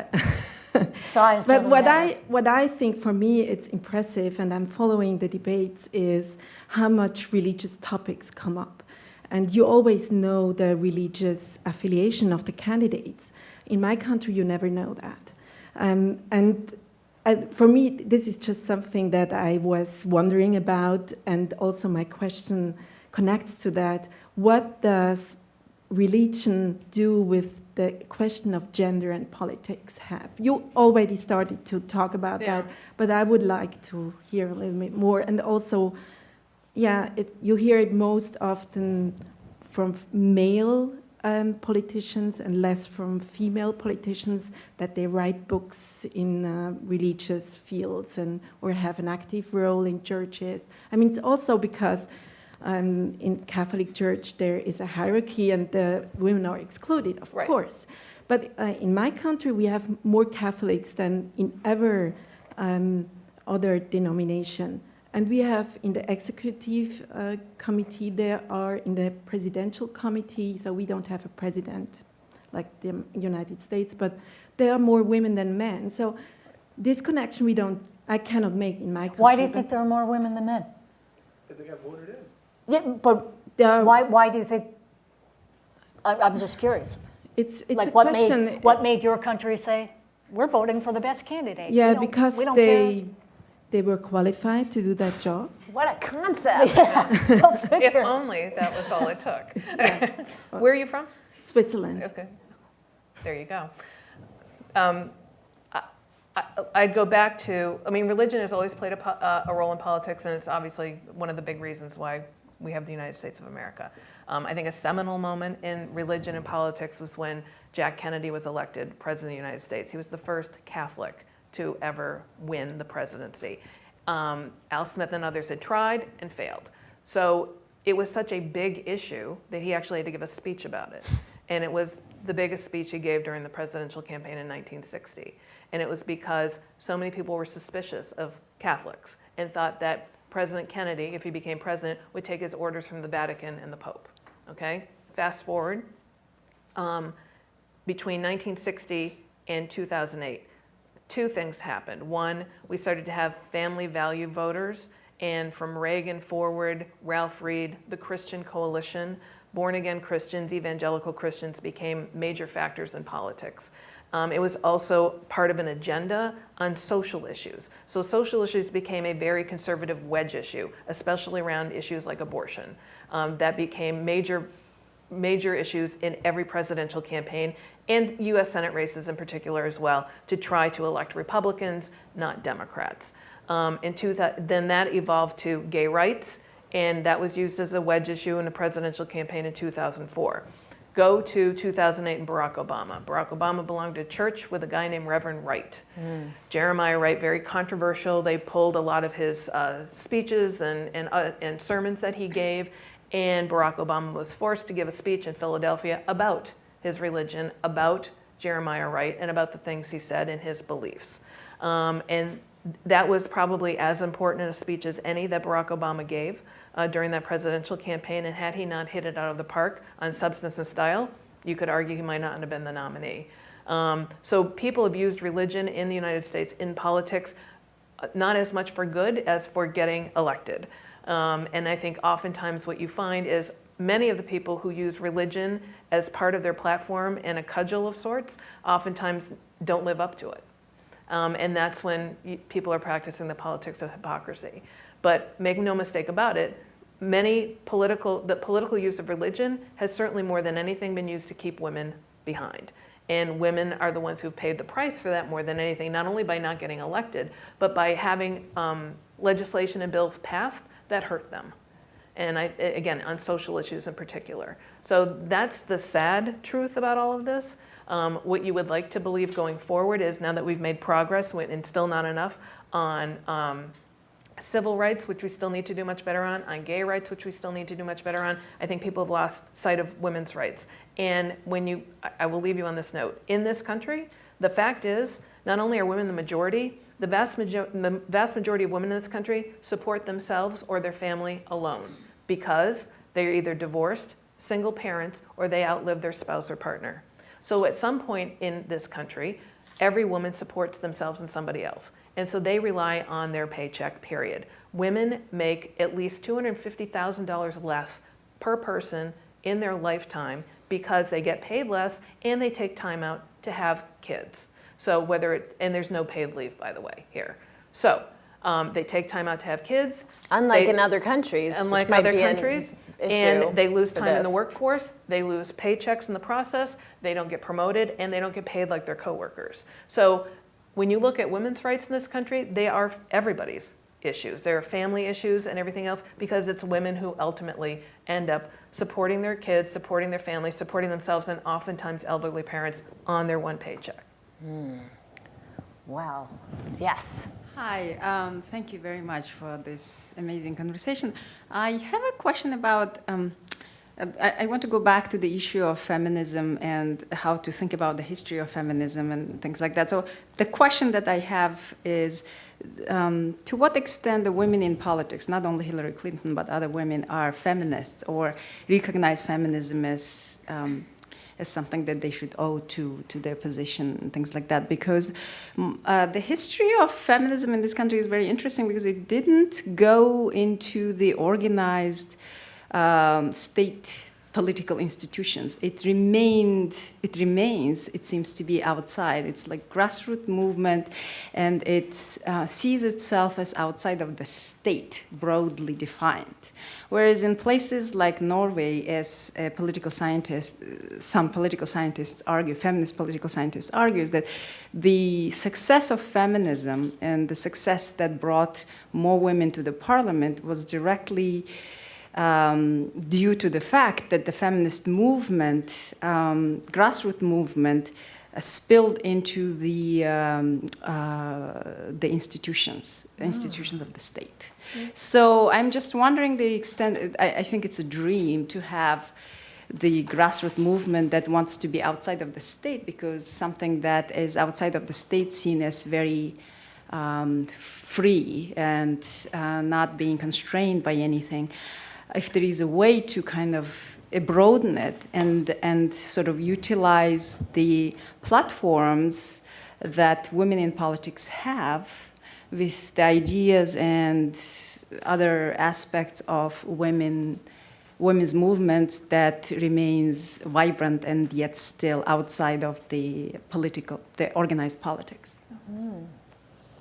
<laughs> Size But what matter. I what I think for me it's impressive, and I'm following the debates, is how much religious topics come up, and you always know the religious affiliation of the candidates. In my country, you never know that, um, and and for me, this is just something that I was wondering about, and also my question connects to that. What does religion do with the question of gender and politics have? You already started to talk about Yeah. that, but I would like to hear a little bit more. And also, yeah, it, you hear it most often from male um, politicians and less from female politicians that they write books in uh, religious fields and or have an active role in churches. I mean, it's also because um, in Catholic Church there is a hierarchy and the women are excluded, of Right. course. But uh, in my country, we have more Catholics than in ever um, other denomination. And we have in the executive uh, committee, there are in the presidential committee, so we don't have a president like the United States, but there are more women than men. So this connection we don't, I cannot make in my country. Why do you think there are more women than men? Because They got voted in. Yeah, but there are- why, why do you think, I, I'm just curious. It's, it's Like a what question. made, what made your country say, we're voting for the best candidate? Yeah, because we don't they, they were qualified to do that job. What a concept. <laughs> care. Go If only that was all it took. Where are you from? Switzerland. Okay, there you go. Um, I- I- I'd go back to, I mean, religion has always played a, uh, a role in politics, and it's obviously one of the big reasons why we have the United States of America. Um, I think a seminal moment in religion and politics was when Jack Kennedy was elected president of the United States. He was the first Catholic to ever win the presidency. Um, Al Smith and others had tried and failed. So it was such a big issue that he actually had to give a speech about it. And it was the biggest speech he gave during the presidential campaign in 1960. And it was because so many people were suspicious of Catholics and thought that President Kennedy, if he became president, would take his orders from the Vatican and the Pope. Okay? Fast forward, um, between 1960 and 2008, two things happened. One, we started to have family value voters, and from Reagan forward, Ralph Reed, the Christian Coalition, born again Christians, evangelical Christians became major factors in politics. Um, it was also part of an agenda on social issues. So social issues became a very conservative wedge issue, especially around issues like abortion. Um, that became major major issues in every presidential campaign and US Senate races in particular as well to try to elect Republicans, not Democrats. Um, two, then that evolved to gay rights, and that was used as a wedge issue in the presidential campaign in 2004. Go to 2008 and Barack Obama. Barack Obama belonged to a church with a guy named Reverend Wright. Jeremiah Wright, very controversial. They pulled a lot of his uh, speeches and, and, uh, and sermons that he gave, and Barack Obama was forced to give a speech in Philadelphia about his religion, about Jeremiah Wright, and about the things he said and his beliefs. Um, and that was probably as important a speech as any that Barack Obama gave uh, during that presidential campaign. And had he not hit it out of the park on substance and style, you could argue he might not have been the nominee. Um, so people have used religion in the United States in politics, uh, not as much for good as for getting elected. Um, and I think oftentimes what you find is many of the people who use religion as part of their platform and a cudgel of sorts oftentimes don't live up to it. Um, and that's when people are practicing the politics of hypocrisy. But make no mistake about it, many political, the political use of religion has certainly more than anything been used to keep women behind. And women are the ones who've paid the price for that more than anything, not only by not getting elected, but by having um, legislation and bills passed that hurt them. And I, again, on social issues in particular. So that's the sad truth about all of this. Um, what you would like to believe going forward is now that we've made progress, and still not enough, on um, civil rights, which we still need to do much better on, on gay rights, which we still need to do much better on. I think people have lost sight of women's rights. And when you, I will leave you on this note. In this country, the fact is, not only are women the majority, the vast, major the vast majority of women in this country support themselves or their family alone because they're either divorced, single parents, or they outlive their spouse or partner. So at some point in this country, every woman supports themselves and somebody else. And so they rely on their paycheck, period. Women make at least $250,000 less per person in their lifetime because they get paid less and they take time out to have kids. So whether it, and there's no paid leave, by the way, here. So um, they take time out to have kids. Unlike They- in other countries, which unlike might other be an countries. issue And they lose time in the workforce, they lose paychecks in the process, they don't get promoted, and they don't get paid like their coworkers. So when you look at women's rights in this country, they are everybody's issues. They're family issues and everything else because it's women who ultimately end up supporting their kids, supporting their families, supporting themselves, and oftentimes elderly parents on their one paycheck. Wow. Yes. Hi, um, thank you very much for this amazing conversation. I have a question about, um, I, want to go back to the issue of feminism and how to think about the history of feminism and things like that. So the question that I have is, um, to what extent the women in politics, not only Hillary Clinton, but other women are feminists or recognize feminism as um, as something that they should owe to, to their position and things like that. Because mm, uh, the history of feminism in this country is very interesting because it didn't go into the organized um, state political institutions. It remained, it remains, it seems to be outside. It's like grassroots movement and it uh, sees itself as outside of the state, broadly defined. Whereas in places like Norway, as political scientist, some political scientists argue, feminist political scientists argues that the success of feminism and the success that brought more women to the parliament was directly um, due to the fact that the feminist movement, um, grassroots movement, uh, spilled into the um, uh, the institutions, the institutions of the state. So I'm just wondering the extent. I, I think it's a dream to have the grassroots movement that wants to be outside of the state because something that is outside of the state seen as very um, free and uh, not being constrained by anything. If there is a way to kind of broaden it and, and sort of utilize the platforms that women in politics have with the ideas and other aspects of women women's movements that remains vibrant and yet still outside of the political, the organized politics. Mm-hmm.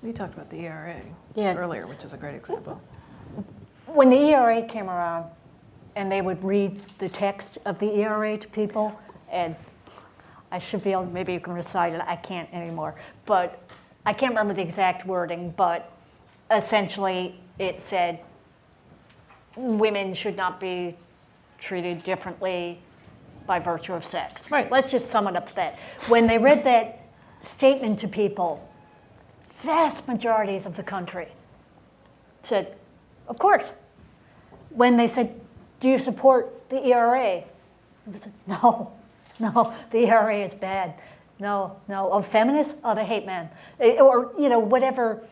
We talked about the ERA Yeah. earlier, which is a great example. <laughs> When the ERA came around and they would read the text of the ERA to people, and I should be able, maybe you can recite it, I can't anymore, but I can't remember the exact wording, but essentially it said women should not be treated differently by virtue of sex. Right. Let's just sum it up to that. When they read that statement to people, vast majorities of the country said, of course. When they said, do you support the ERA? I said, no, <laughs> no, the ERA is bad. No, no. Of feminists? Oh, they hate men. Eh, Or, you know, whatever.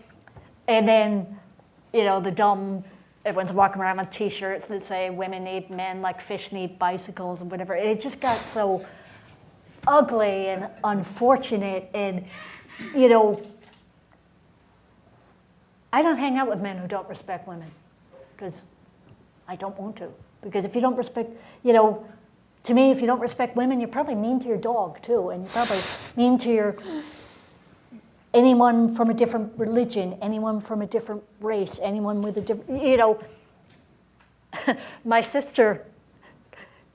And then, you know, the dumb, everyone's walking around with t-shirts that say women need men like fish need bicycles and whatever. It just got so ugly and unfortunate and, you know, I don't hang out with men who don't respect women because I don't want to. Because if you don't respect, you know, to me, if you don't respect women, you're probably mean to your dog too, and you're probably mean to your anyone from a different religion, anyone from a different race, anyone with a different, you know. <laughs> my sister,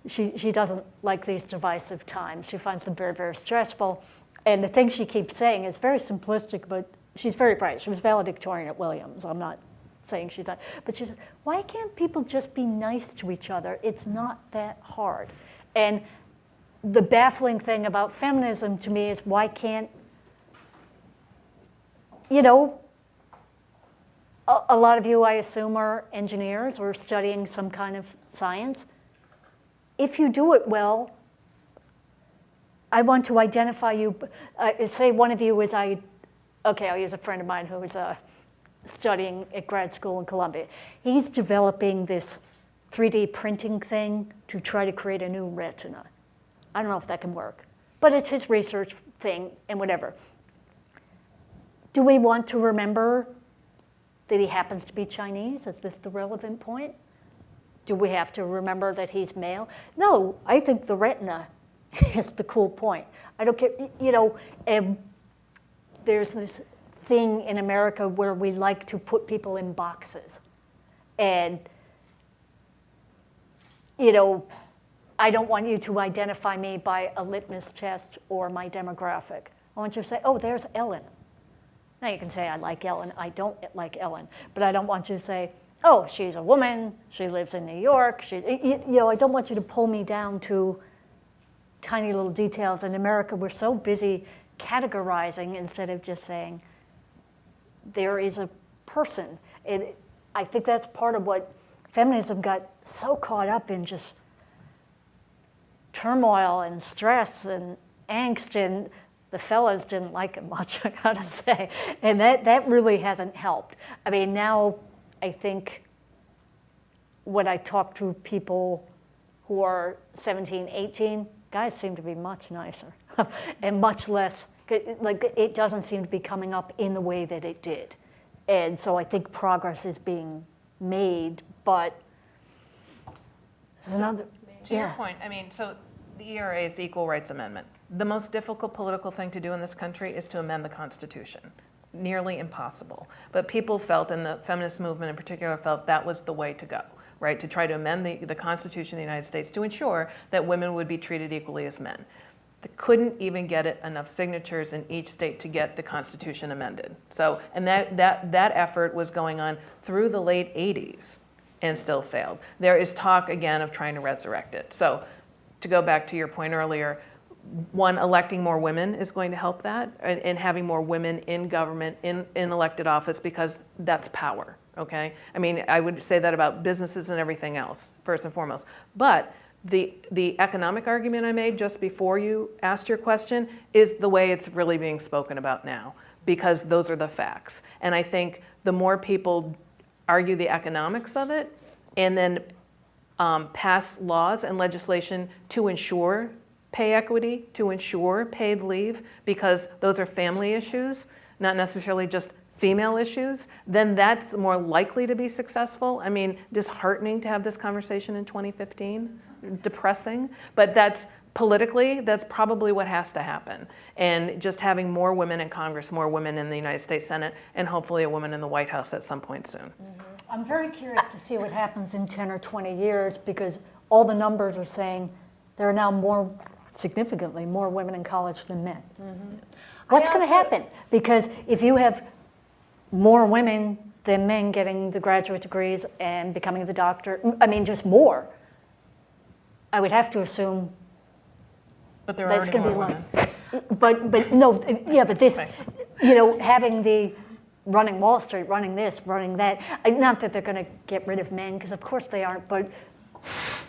she, she doesn't like these divisive times. She finds them very, very stressful. And the thing she keeps saying is very simplistic, but she's very bright. She was valedictorian at Williams. I'm not saying she's not. But she said, why can't people just be nice to each other? It's not that hard. And the baffling thing about feminism to me is why can't, you know, a, a lot of you, I assume, are engineers or studying some kind of science. If you do it well, I want to identify you. Uh, say one of you is I, okay, I'll use a friend of mine who is uh, studying at grad school in Columbia. He's developing this 3D printing thing to try to create a new retina. I don't know if that can work, but it's his research thing and whatever. Do we want to remember that he happens to be Chinese? Is this the relevant point? Do we have to remember that he's male? No, I think the retina <laughs> is the cool point. I don't care, you know, there's this thing in America where we like to put people in boxes. And, you know, I don't want you to identify me by a litmus test or my demographic. I want you to say, oh, there's Ellen. Now you can say, I like Ellen, I don't like Ellen, but I don't want you to say, oh, she's a woman, she lives in New York, she, you, you know, I don't want you to pull me down to tiny little details. In America, we're so busy categorizing instead of just saying, there is a person. And I think that's part of what feminism got so caught up in just turmoil and stress and angst and the fellas didn't like it <laughs> much, I gotta say. And that, that really hasn't helped. I mean, now I think when I talk to people who are 17, 18, guys seem to be much nicer <laughs> and much less, like it doesn't seem to be coming up in the way that it did. And so I think progress is being made, but there's another, To your point, I mean, so the ERA is the Equal Rights Amendment. The most difficult political thing to do in this country is to amend the Constitution. Nearly impossible. But people felt, and the feminist movement in particular felt that was the way to go, right? To try to amend the, the Constitution of the United States to ensure that women would be treated equally as men. Couldn't even get it enough signatures in each state to get the Constitution amended. So, and that, that, that effort was going on through the late 80s and still failed. There is talk again of trying to resurrect it. So to go back to your point earlier, one, electing more women is going to help that and, and having more women in government, in, in elected office, because that's power, okay? I mean, I would say that about businesses and everything else, first and foremost. But the, the economic argument I made just before you asked your question is the way it's really being spoken about now, because those are the facts. And I think the more people argue the economics of it and then um, pass laws and legislation to ensure pay equity, to ensure paid leave, because those are family issues, not necessarily just female issues, then that's more likely to be successful. I mean, disheartening to have this conversation in 2015, depressing, but that's politically, that's probably what has to happen. And just having more women in Congress, more women in the United States Senate, and hopefully a woman in the White House at some point soon. Mm-hmm. I'm very curious to see what happens in 10 or 20 years because all the numbers are saying there are now more, significantly more women in college than men. Mm-hmm. What's going to happen? Because if you have more women than men getting the graduate degrees and becoming the doctor, I mean, just more, I would have to assume But there are that's going to be more like, women. but, but no, yeah, but this, Right. you know, having the running Wall Street, running this, running that, not that they're going to get rid of men, because of course they aren't, but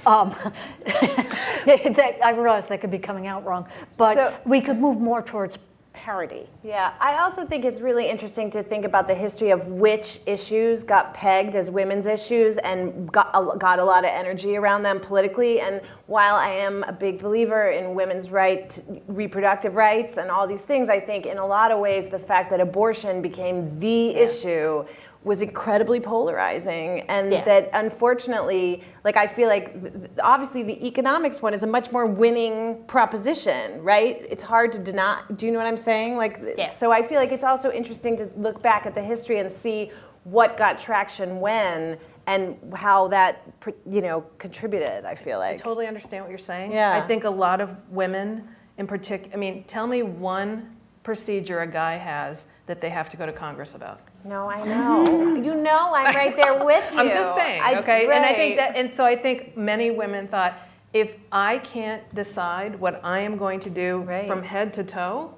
um, <laughs> that, I realize that could be coming out wrong, but So- we could move more towards parity. Yeah, I also think it's really interesting to think about the history of which issues got pegged as women's issues and got a, got a lot of energy around them politically. And while I am a big believer in women's right, reproductive rights, and all these things, I think in a lot of ways the fact that abortion became the issue was incredibly polarizing and Yeah. that unfortunately like i feel like obviously the economics one is a much more winning proposition right it's hard to deny do you know what i'm saying like Yeah. so i feel like it's also interesting to look back at the history and see what got traction when and how that you know contributed i feel like I totally understand what you're saying. Yeah. I think a lot of women in particular, I mean, tell me one procedure a guy has that they have to go to Congress about. no i know you know i'm right there <laughs> with you I'm just saying, I- okay? And I think that, and so I think many women thought, if I can't decide what I am going to do Right. from head to toe,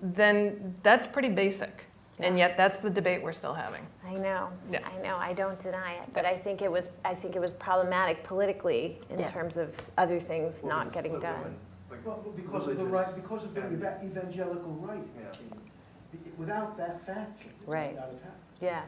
then that's pretty basic. And yet that's the debate we're still having. I know. Yeah. I know. I don't deny it, but I think it was. I think it was problematic politically in Yeah. terms of other things not getting done. Well, because of the right, because of the eva- evangelical right. Without that fact, it would Right. not have happened. Yeah.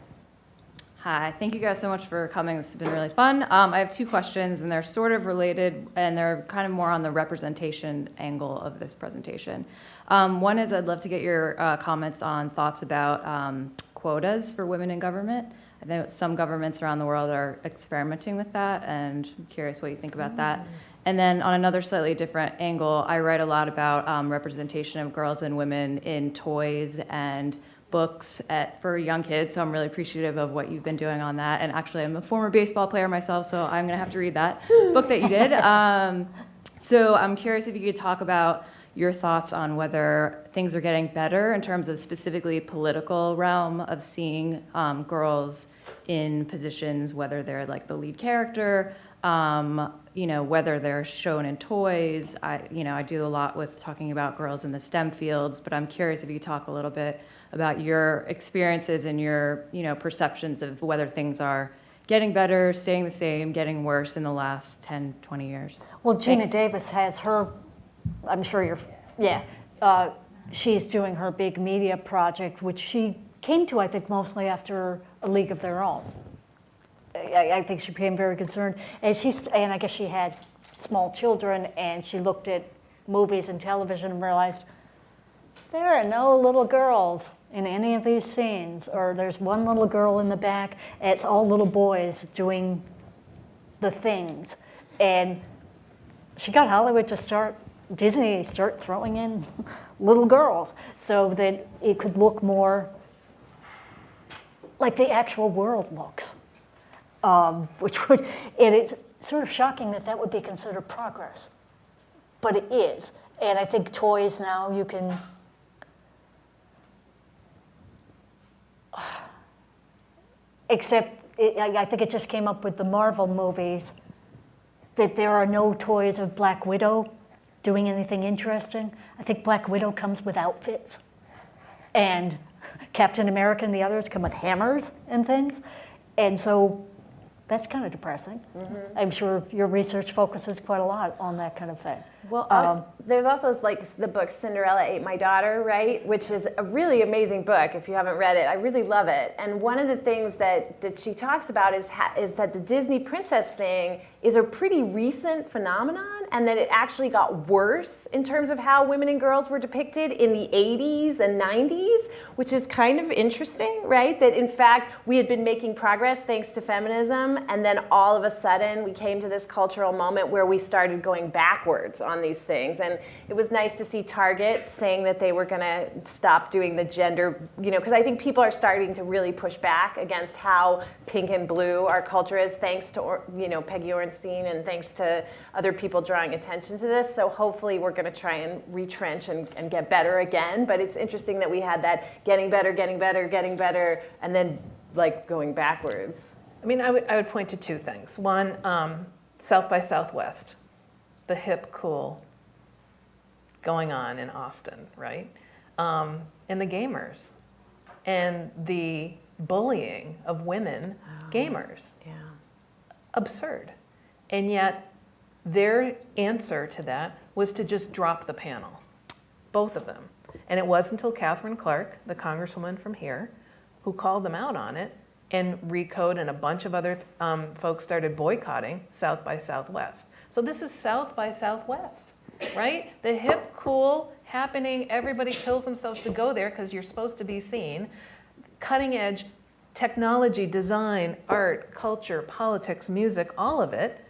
Hi, thank you guys so much for coming. This has been really fun. Um, I have two questions, and they're sort of related, and they're kind of more on the representation angle of this presentation. Um, one is I'd love to get your uh, comments on thoughts about um, quotas for women in government. I know some governments around the world are experimenting with that, and I'm curious what you think about that. And then on another slightly different angle, I write a lot about um, representation of girls and women in toys and books at, for young kids. So I'm really appreciative of what you've been doing on that. And actually, I'm a former baseball player myself, so I'm going to have to read that <laughs> book that you did. Um, so I'm curious if you could talk about your thoughts on whether things are getting better in terms of specifically political realm of seeing um, girls in positions, whether they're like the lead character, um, you know, whether they're shown in toys. I, you know, I do a lot with talking about girls in the STEM fields, but I'm curious if you talk a little bit about your experiences and your, you know, perceptions of whether things are getting better, staying the same, getting worse in the last 10, 20 years. Well, Geena Thanks. Davis has her, I'm sure you're, yeah, uh, she's doing her big media project, which she came to, I think, mostly after A League of Their Own. I, I think she became very concerned, and she's, and I guess she had small children, and she looked at movies and television and realized there are no little girls in any of these scenes, or there's one little girl in the back. It's all little boys doing the things, and she got Hollywood to start, Disney start throwing in <laughs> little girls so that it could look more like the actual world looks. Um, <laughs> which would, and it is sort of shocking that that would be considered progress. But it is. And I think toys now you can, <sighs> except it, I I think it just came up with the Marvel movies that there are no toys of Black Widow doing anything interesting. I think Black Widow comes with outfits, and <laughs> Captain America and the others come with hammers and things. And so that's kind of depressing. I'm sure your research focuses quite a lot on that kind of thing. Well, Um, there's also like the book Cinderella Ate My Daughter, right? Which is a really amazing book. If you haven't read it, I really love it. And one of the things that, that she talks about is ha- is that the Disney princess thing is a pretty recent phenomenon, and that it actually got worse in terms of how women and girls were depicted in the 80s and 90s, which is kind of interesting, right? That in fact we had been making progress thanks to feminism, and then all of a sudden we came to this cultural moment where we started going backwards on these things. And it was nice to see Target saying that they were going to stop doing the gender, you know, because I think people are starting to really push back against how pink and blue our culture is, thanks to, you know, Peggy Orenstein and thanks to other people drawing attention to this. So hopefully we're going to try and retrench and, and get better again. But it's interesting that we had that getting better, getting better, getting better, and then like going backwards. I mean, I would, I would point to two things. One, um, South by Southwest, the hip, cool going on in Austin, right? Um, and the gamers and the bullying of women gamers. Yeah. Absurd. And yet, their answer to that was to just drop the panel, both of them. And it wasn't until Katherine Clark, the congresswoman from here, who called them out on it, and Recode and a bunch of other um, folks started boycotting South by Southwest. So this is South by Southwest, right? The hip, cool, happening, everybody kills themselves to go there because you're supposed to be seen. Cutting edge technology, design, art, culture, politics, music, all of it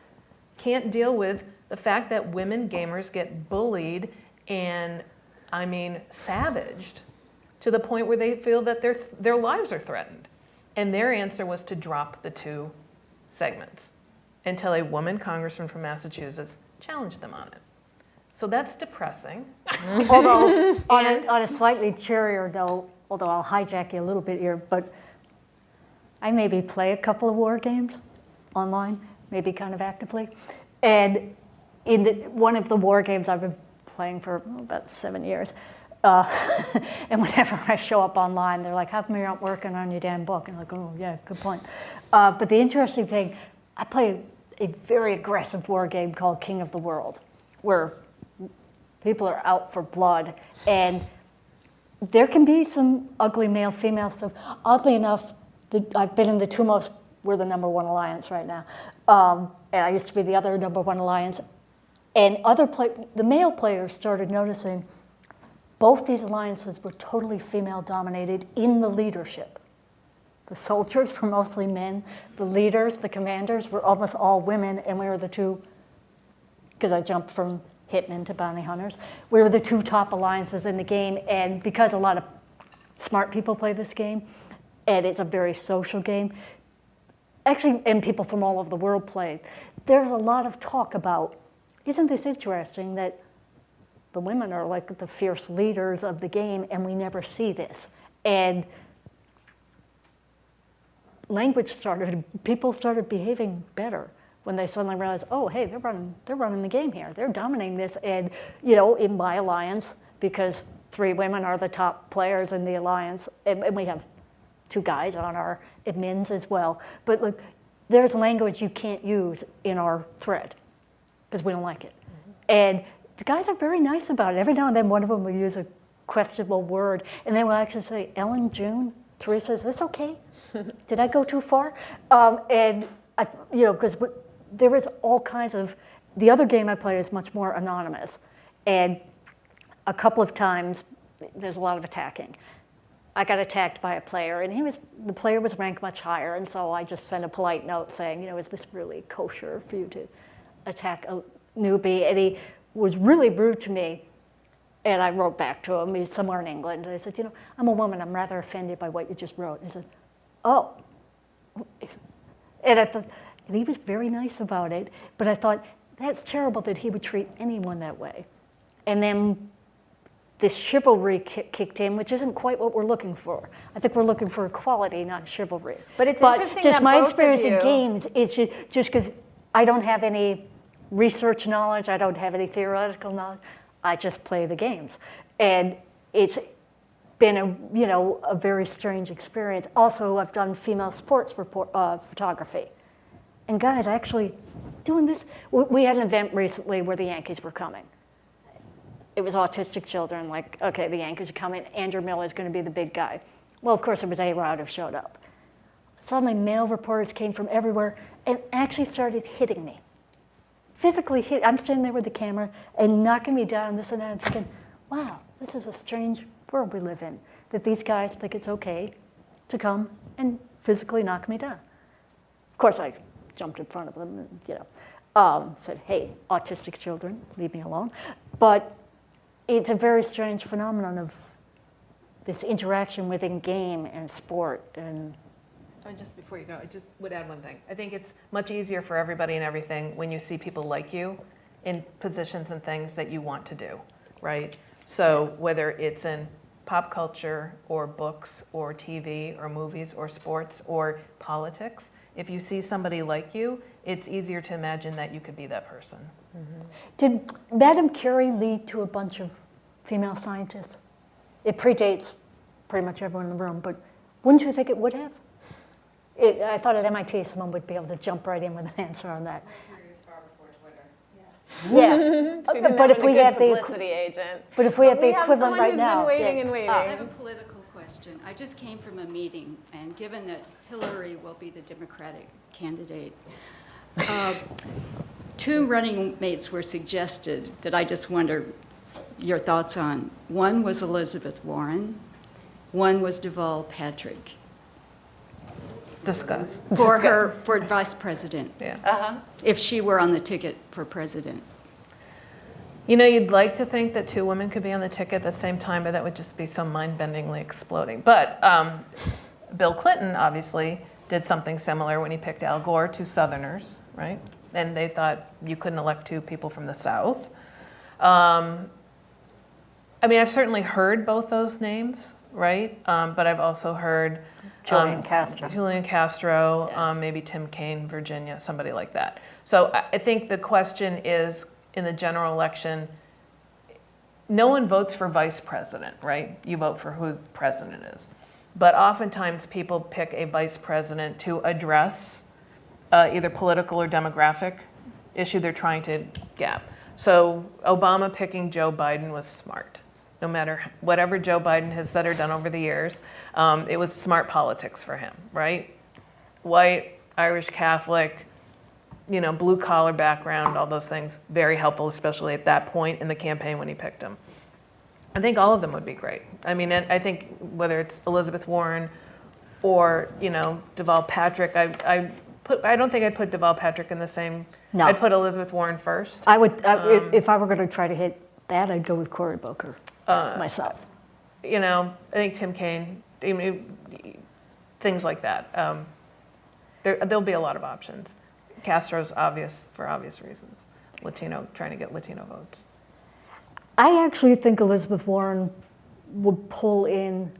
can't deal with the fact that women gamers get bullied and, I mean, savaged to the point where they feel that their, their lives are threatened. And their answer was to drop the two segments until a woman congressman from Massachusetts challenged them on it. So that's depressing. <laughs> Although, on a, on a slightly cheerier note, although I'll hijack you a little bit here, but I maybe play a couple of war games online, maybe kind of actively. And in the, one of the war games I've been playing for about seven years, uh, <laughs> and whenever I show up online, they're like, how come you're not working on your damn book? And I'm like, oh, yeah, good point. Uh, but the interesting thing, I play a very aggressive war game called King of the World, where people are out for blood. And there can be some ugly male female stuff. Oddly enough, the, I've been in the two most, we're the number one alliance right now. Um, and I used to be the other number one alliance. And other play, the male players started noticing both these alliances were totally female dominated in the leadership. The soldiers were mostly men. The leaders, the commanders were almost all women, and we were the two because I jumped from hitmen to bounty hunters. We were the two top alliances in the game, and because a lot of smart people play this game, and it's a very social game, actually, and people from all over the world play, there's a lot of talk about, isn't this interesting that the women are like the fierce leaders of the game and we never see this? And language started, people started behaving better when they suddenly realized, oh, hey, they're running, they're running the game here. They're dominating this. And, you know, in my alliance, because three women are the top players in the alliance, and, and we have two guys on our admins as well. But look, there's language you can't use in our thread because we don't like it. And the guys are very nice about it. Every now and then one of them will use a questionable word and they will actually say, Ellen, June, Teresa, is this okay? <laughs> Did I go too far? Um, and, I, you know, because there is all kinds of, the other game I play is much more anonymous. And a couple of times, there's a lot of attacking. I got attacked by a player, and he was the player was ranked much higher, and so I just sent a polite note saying, you know, is this really kosher for you to attack a newbie? And he was really rude to me, and I wrote back to him. He's somewhere in England, and I said, you know, I'm a woman. I'm rather offended by what you just wrote. And he said, oh. And, thought, and he was very nice about it, but I thought that's terrible that he would treat anyone that way. And then this chivalry kicked in, which isn't quite what we're looking for. I think we're looking for equality, not chivalry. But it's but interesting just that my both experience of you... in games is just because I don't have any research knowledge, I don't have any theoretical knowledge. I just play the games, and it's been a you know a very strange experience. Also, I've done female sports report, uh, photography, and guys, actually doing this. We had an event recently where the Yankees were coming it was autistic children, like, okay, the Yankees are coming, Andrew Miller is going to be the big guy. Well, of course, it was A-Rod who showed up. Suddenly, male reporters came from everywhere and actually started hitting me. Physically hit, I'm standing there with the camera and knocking me down, this and that, and thinking, wow, this is a strange world we live in, that these guys think it's okay to come and physically knock me down. Of course, I jumped in front of them and, you know, um, said, hey, autistic children, leave me alone. But it's a very strange phenomenon of this interaction within game and sport and oh, I mean, just before you go, I just would add one thing. I think it's much easier for everybody and everything when you see people like you in positions and things that you want to do, right? So whether it's in pop culture or books or TV or movies or sports or politics, if you see somebody like you, it's easier to imagine that you could be that person. Mm -hmm. Did Madame Curie lead to a bunch of female scientists? It predates pretty much everyone in the room, but wouldn't you think it would have? It, I thought at MIT someone would be able to jump right in with an answer on that. Yeah, <laughs> but if we had the publicity agent. But if we had the equivalent right now, been waiting and waiting. I have a political question. I just came from a meeting, and given that Hillary will be the Democratic candidate, uh, two running mates were suggested that I just wonder your thoughts on. One was Elizabeth Warren, one was Deval Patrick. Discuss. For her, for vice president. Yeah. Uh-huh. If she were on the ticket for president. You know, you'd like to think that two women could be on the ticket at the same time, but that would just be so mind-bendingly exploding. But um, Bill Clinton, obviously, did something similar when he picked Al Gore, two Southerners, right? And they thought you couldn't elect two people from the South. Um, I mean, I've certainly heard both those names, right? Um, but I've also heard Julian um, Castro. Julian Castro, Yeah. um, maybe Tim Kaine, Virginia, somebody like that. So I, I think the question is in the general election, no one votes for vice president, right? You vote for who the president is. But oftentimes people pick a vice president to address uh, either political or demographic issue they're trying to gap. So Obama picking Joe Biden was smart. No matter whatever Joe Biden has said or done over the years, um, it was smart politics for him, right? White, Irish Catholic, you know, blue collar background, all those things, very helpful, especially at that point in the campaign when he picked him. I think all of them would be great. I mean, I think whether it's Elizabeth Warren or, you know, Deval Patrick, I, I, put, I don't think I'd put Deval Patrick in the same No. I'd put Elizabeth Warren first. I would, I- Um, if- I were going to try to hit that, I'd go with Cory Booker Uh, myself. you know, I think Tim Kaine, I mean, things like that. Um, there, there'll be a lot of options. Castro's obvious for obvious reasons. Latino, trying to get Latino votes. I actually think Elizabeth Warren would pull in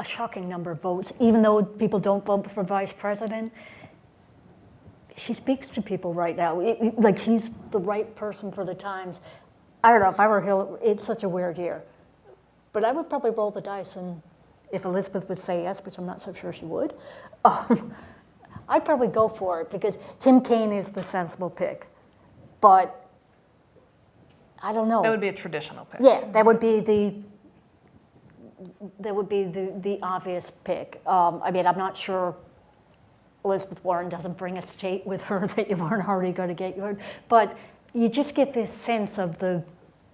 a shocking number of votes, even though people don't vote for vice president. She speaks to people right now. It- it- like she's the right person for the times. I don't know if I were Hillary. It's such a weird year, but I would probably roll the dice, and if Elizabeth would say yes, which I'm not so sure she would, <laughs> um, I'd probably go for it because Tim Kaine is the sensible pick, but I don't know. That would be a traditional pick. Yeah, that would be the, that would be the, the obvious pick. Um, I mean, I'm not sure Elizabeth Warren doesn't bring a state with her <laughs> that you weren't already going to get your, but you just get this sense of the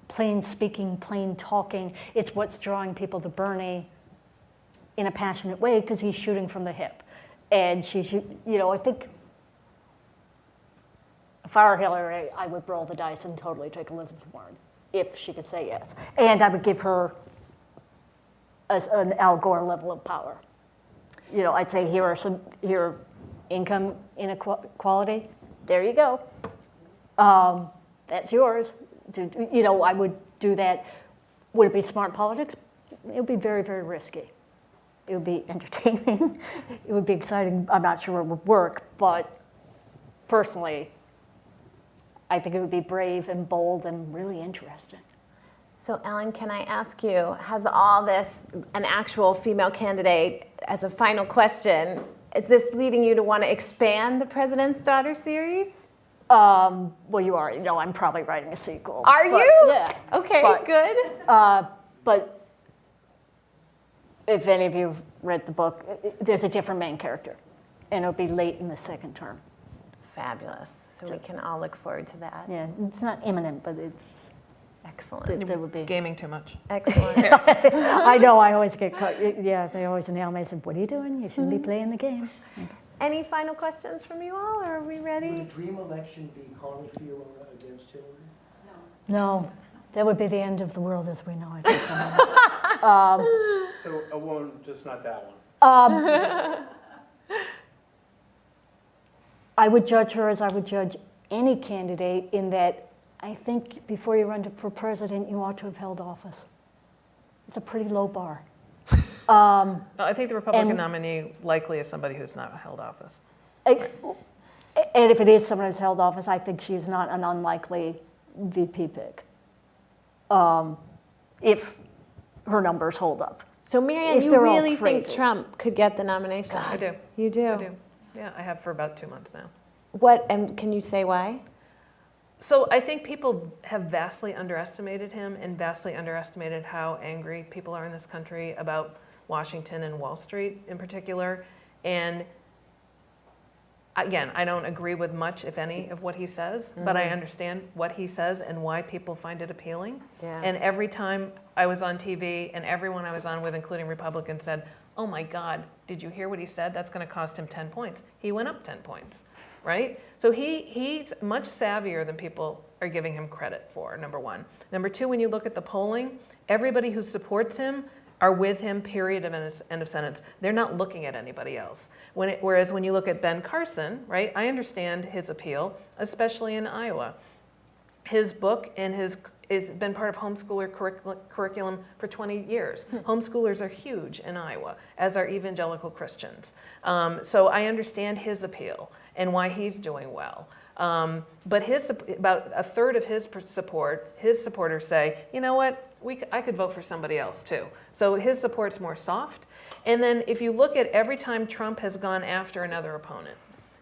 plain speaking, plain talking. It's what's drawing people to Bernie in a passionate way because he's shooting from the hip. And she, should, you know, I think if I were Hillary, I would roll the dice and totally take Elizabeth Warren if she could say yes. And I would give her as an Al Gore level of power. You know, I'd say here are some here are income inequality. There you go. Um, that's yours. You know, I would do that. Would it be smart politics? It would be very, very risky. It would be <laughs> entertaining. it would be exciting. I'm not sure it would work, but personally, I think it would be brave and bold and really interesting. So Ellen, can I ask you, has all this, an actual female candidate, as a final question, is this leading you to want to expand the President's Daughter series? Um, well, you already know I'm probably writing a sequel. Are but- you? Yeah. Okay, But- good. Uh, but if any of you have read the book, there's a different main character, and it'll be late in the second term. Fabulous. So we can all look forward to that. Yeah, it's not imminent, but it's Excellent. there, there would be. Gaming too much. Excellent. <laughs> <laughs> I know. I always get caught. Yeah, they always nail me and say, "What are you doing? You shouldn't be playing the game." Any final questions from you all, or are we ready? Would a ready? dream election be Carly Fiorina against Hillary? No. No, that would be the end of the world as we know it. <laughs> um, So a woman, just not that one. Um, I would judge her as I would judge any candidate in that I think before you run for president, you ought to have held office. It's a pretty low bar. <laughs> Um, No, I think the Republican And- nominee likely is somebody who's not held office. I- And if it is someone who's held office, I think she's not an unlikely VP pick. Um, If her numbers hold up. So Marianne, If you really think. Trump could get the nomination? I do. You do? I do. Yeah, I have for about two months now. What, and can you say why? So I think people have vastly underestimated him and vastly underestimated how angry people are in this country about Washington and Wall Street in particular. And again, I don't agree with much, if any, of what he says, but I mm-hmm. understand what he says and why people find it appealing. Yeah. And every time I was on TV and everyone I was on with, including Republicans, said, oh my God, did you hear what he said? That's going to cost him 10 points. He went up 10 points, right? So he, he's much savvier than people are giving him credit for, number one. Number two, when you look at the polling, everybody who supports him are with him, period, of end of- sentence. They're not looking at anybody else. When it, whereas when you look at Ben Carson, right, I understand his appeal, especially in Iowa his book and his has been part of homeschooler curricul- curriculum for 20 years. Homeschoolers are huge in Iowa, as are evangelical Christians. Um, so I understand his appeal and why he's doing well. Um, but his about a third of his support, his supporters say, you know what, we, I could vote for somebody else too. So his support's more soft. And then if you look at every time Trump has gone after another opponent,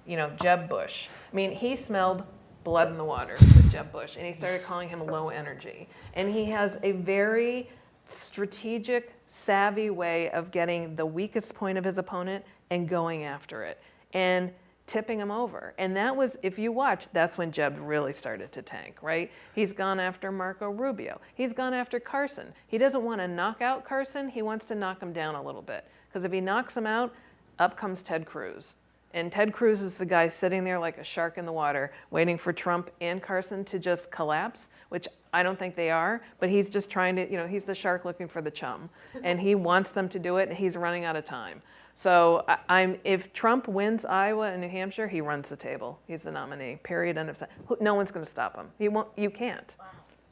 you know, Jeb Bush. I mean, he smelled blood in the water with Jeb Bush, and he started calling him low energy. And he has a very strategic, savvy way of getting the weakest point of his opponent and going after it and tipping him over. And that was, if you watch, that's when Jeb really started to tank, right? He's gone after Marco Rubio. He's gone after Carson. He doesn't want to knock out Carson, he wants to knock him down a little bit. Because if he knocks him out, up comes Ted Cruz And Ted Cruz is the guy sitting there like a shark in the water, waiting for Trump and Carson to just collapse, which I don't think they are, but he's just trying to, you know, he's the shark looking for the chum. <laughs> And he wants them to do it, and he's running out of time. So I- I'm, if Trump wins Iowa and New Hampshire, he runs the table. He's the nominee, period, end of sen- who- No one's going to stop him. You won't, you can't.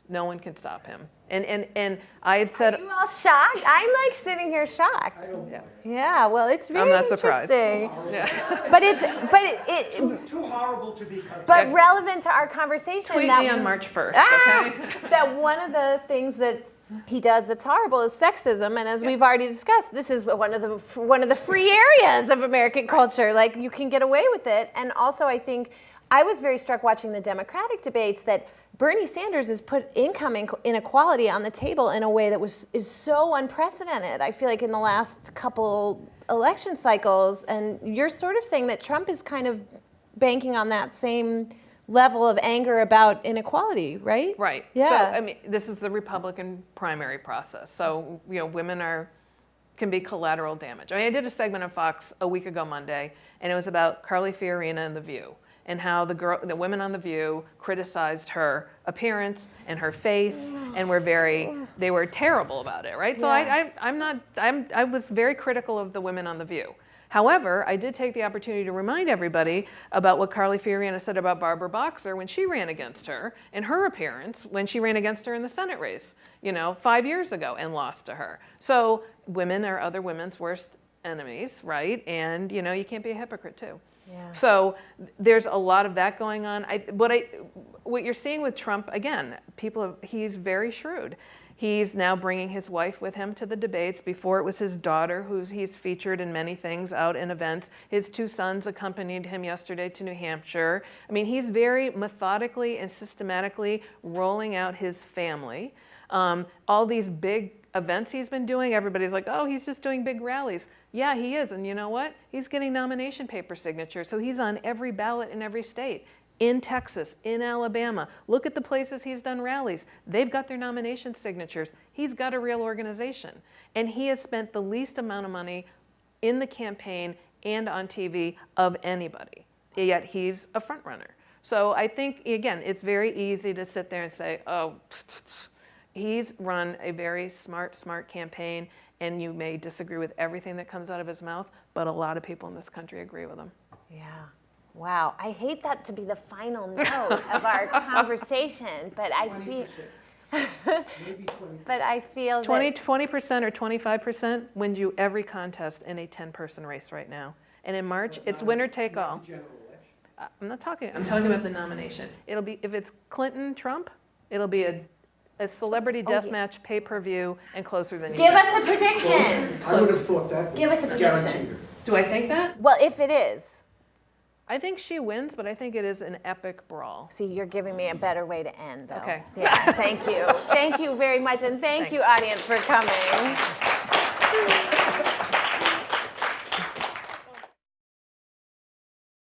No one can stop him. And, and, and I had said, Are you all shocked? I'm like sitting here shocked. yeah, Yeah, well, it's very I'm not surprised. interesting. yeah. <laughs> But it's but it, it Too, too horrible to be. but relevant to our conversation. tweet that me on March 1st, Ah! okay? <laughs> that one of the things that he does that's horrible is sexism and as we've already discussed this is one of the one of the free areas of american culture like you can get away with it and also i think i was very struck watching the democratic debates that bernie sanders has put income inequality on the table in a way that was is so unprecedented i feel like in the last couple election cycles and you're sort of saying that trump is kind of banking on that same level of anger about inequality right Right. Yeah. So, I mean, this is the Republican primary process. So, you know, women are can be collateral damage. I mean, I did a segment on Fox a week ago Monday, and it was about Carly Fiorina and The View, and how the girl, the women on The View criticized her appearance and her face, and were very, they were terrible about it, right? So Yeah. I, I, I'm not, I'm, I was very critical of the women on The View. However, I did take the opportunity to remind everybody about what Carly Fiorina said about Barbara Boxer when she ran against her and her appearance when she ran against her in the Senate race, you know, five years ago and lost to her. So women are other women's worst enemies, right? And you know, you can't be a hypocrite too. Yeah. So there's a lot of that going on. I, what I, what you're seeing with Trump again, people, have, he's very shrewd. He's now bringing his wife with him to the debates. Before it was his daughter, who he's featured in many things out in events. His two sons accompanied him yesterday to New Hampshire. I mean, he's very methodically and systematically rolling out his family. Um, all these big events he's been doing, everybody's like, oh, he's just doing big rallies. Yeah, he is. And you know what? He's getting nomination paper signatures. So he's on every ballot in every state. In Texas, in Alabama. Look at the places he's done rallies. They've got their nomination signatures. He's got a real organization. And he has spent the least amount of money in the campaign and on TV of anybody. Yet he's a front runner. So I think, again, it's very easy to sit there and say, oh, <tsk> he's run a very smart, smart campaign, and you may disagree with everything that comes out of his mouth, but a lot of people in this country agree with him. Yeah. Wow. I hate that to be the final note of our <laughs> conversation, but I feel. <laughs> but I feel 20, 20% or 25% wins you every contest in a 10-person race right now. And in March, it's winner take all. Uh, I'm not talking, I'm talking about the nomination. It'll be, if it's Clinton, Trump, it'll be a, a celebrity oh, death match pay-per-view and closer than you give think. us a prediction. I would have thought that. Give us a Guarantee prediction. Do I think that? Well, if it is, I think she wins, but I think it is an epic brawl. see, you're giving me a better way to end, though. Okay. Yeah. Thank you. <laughs> thank you very much, and thank you, audience, for coming. <laughs>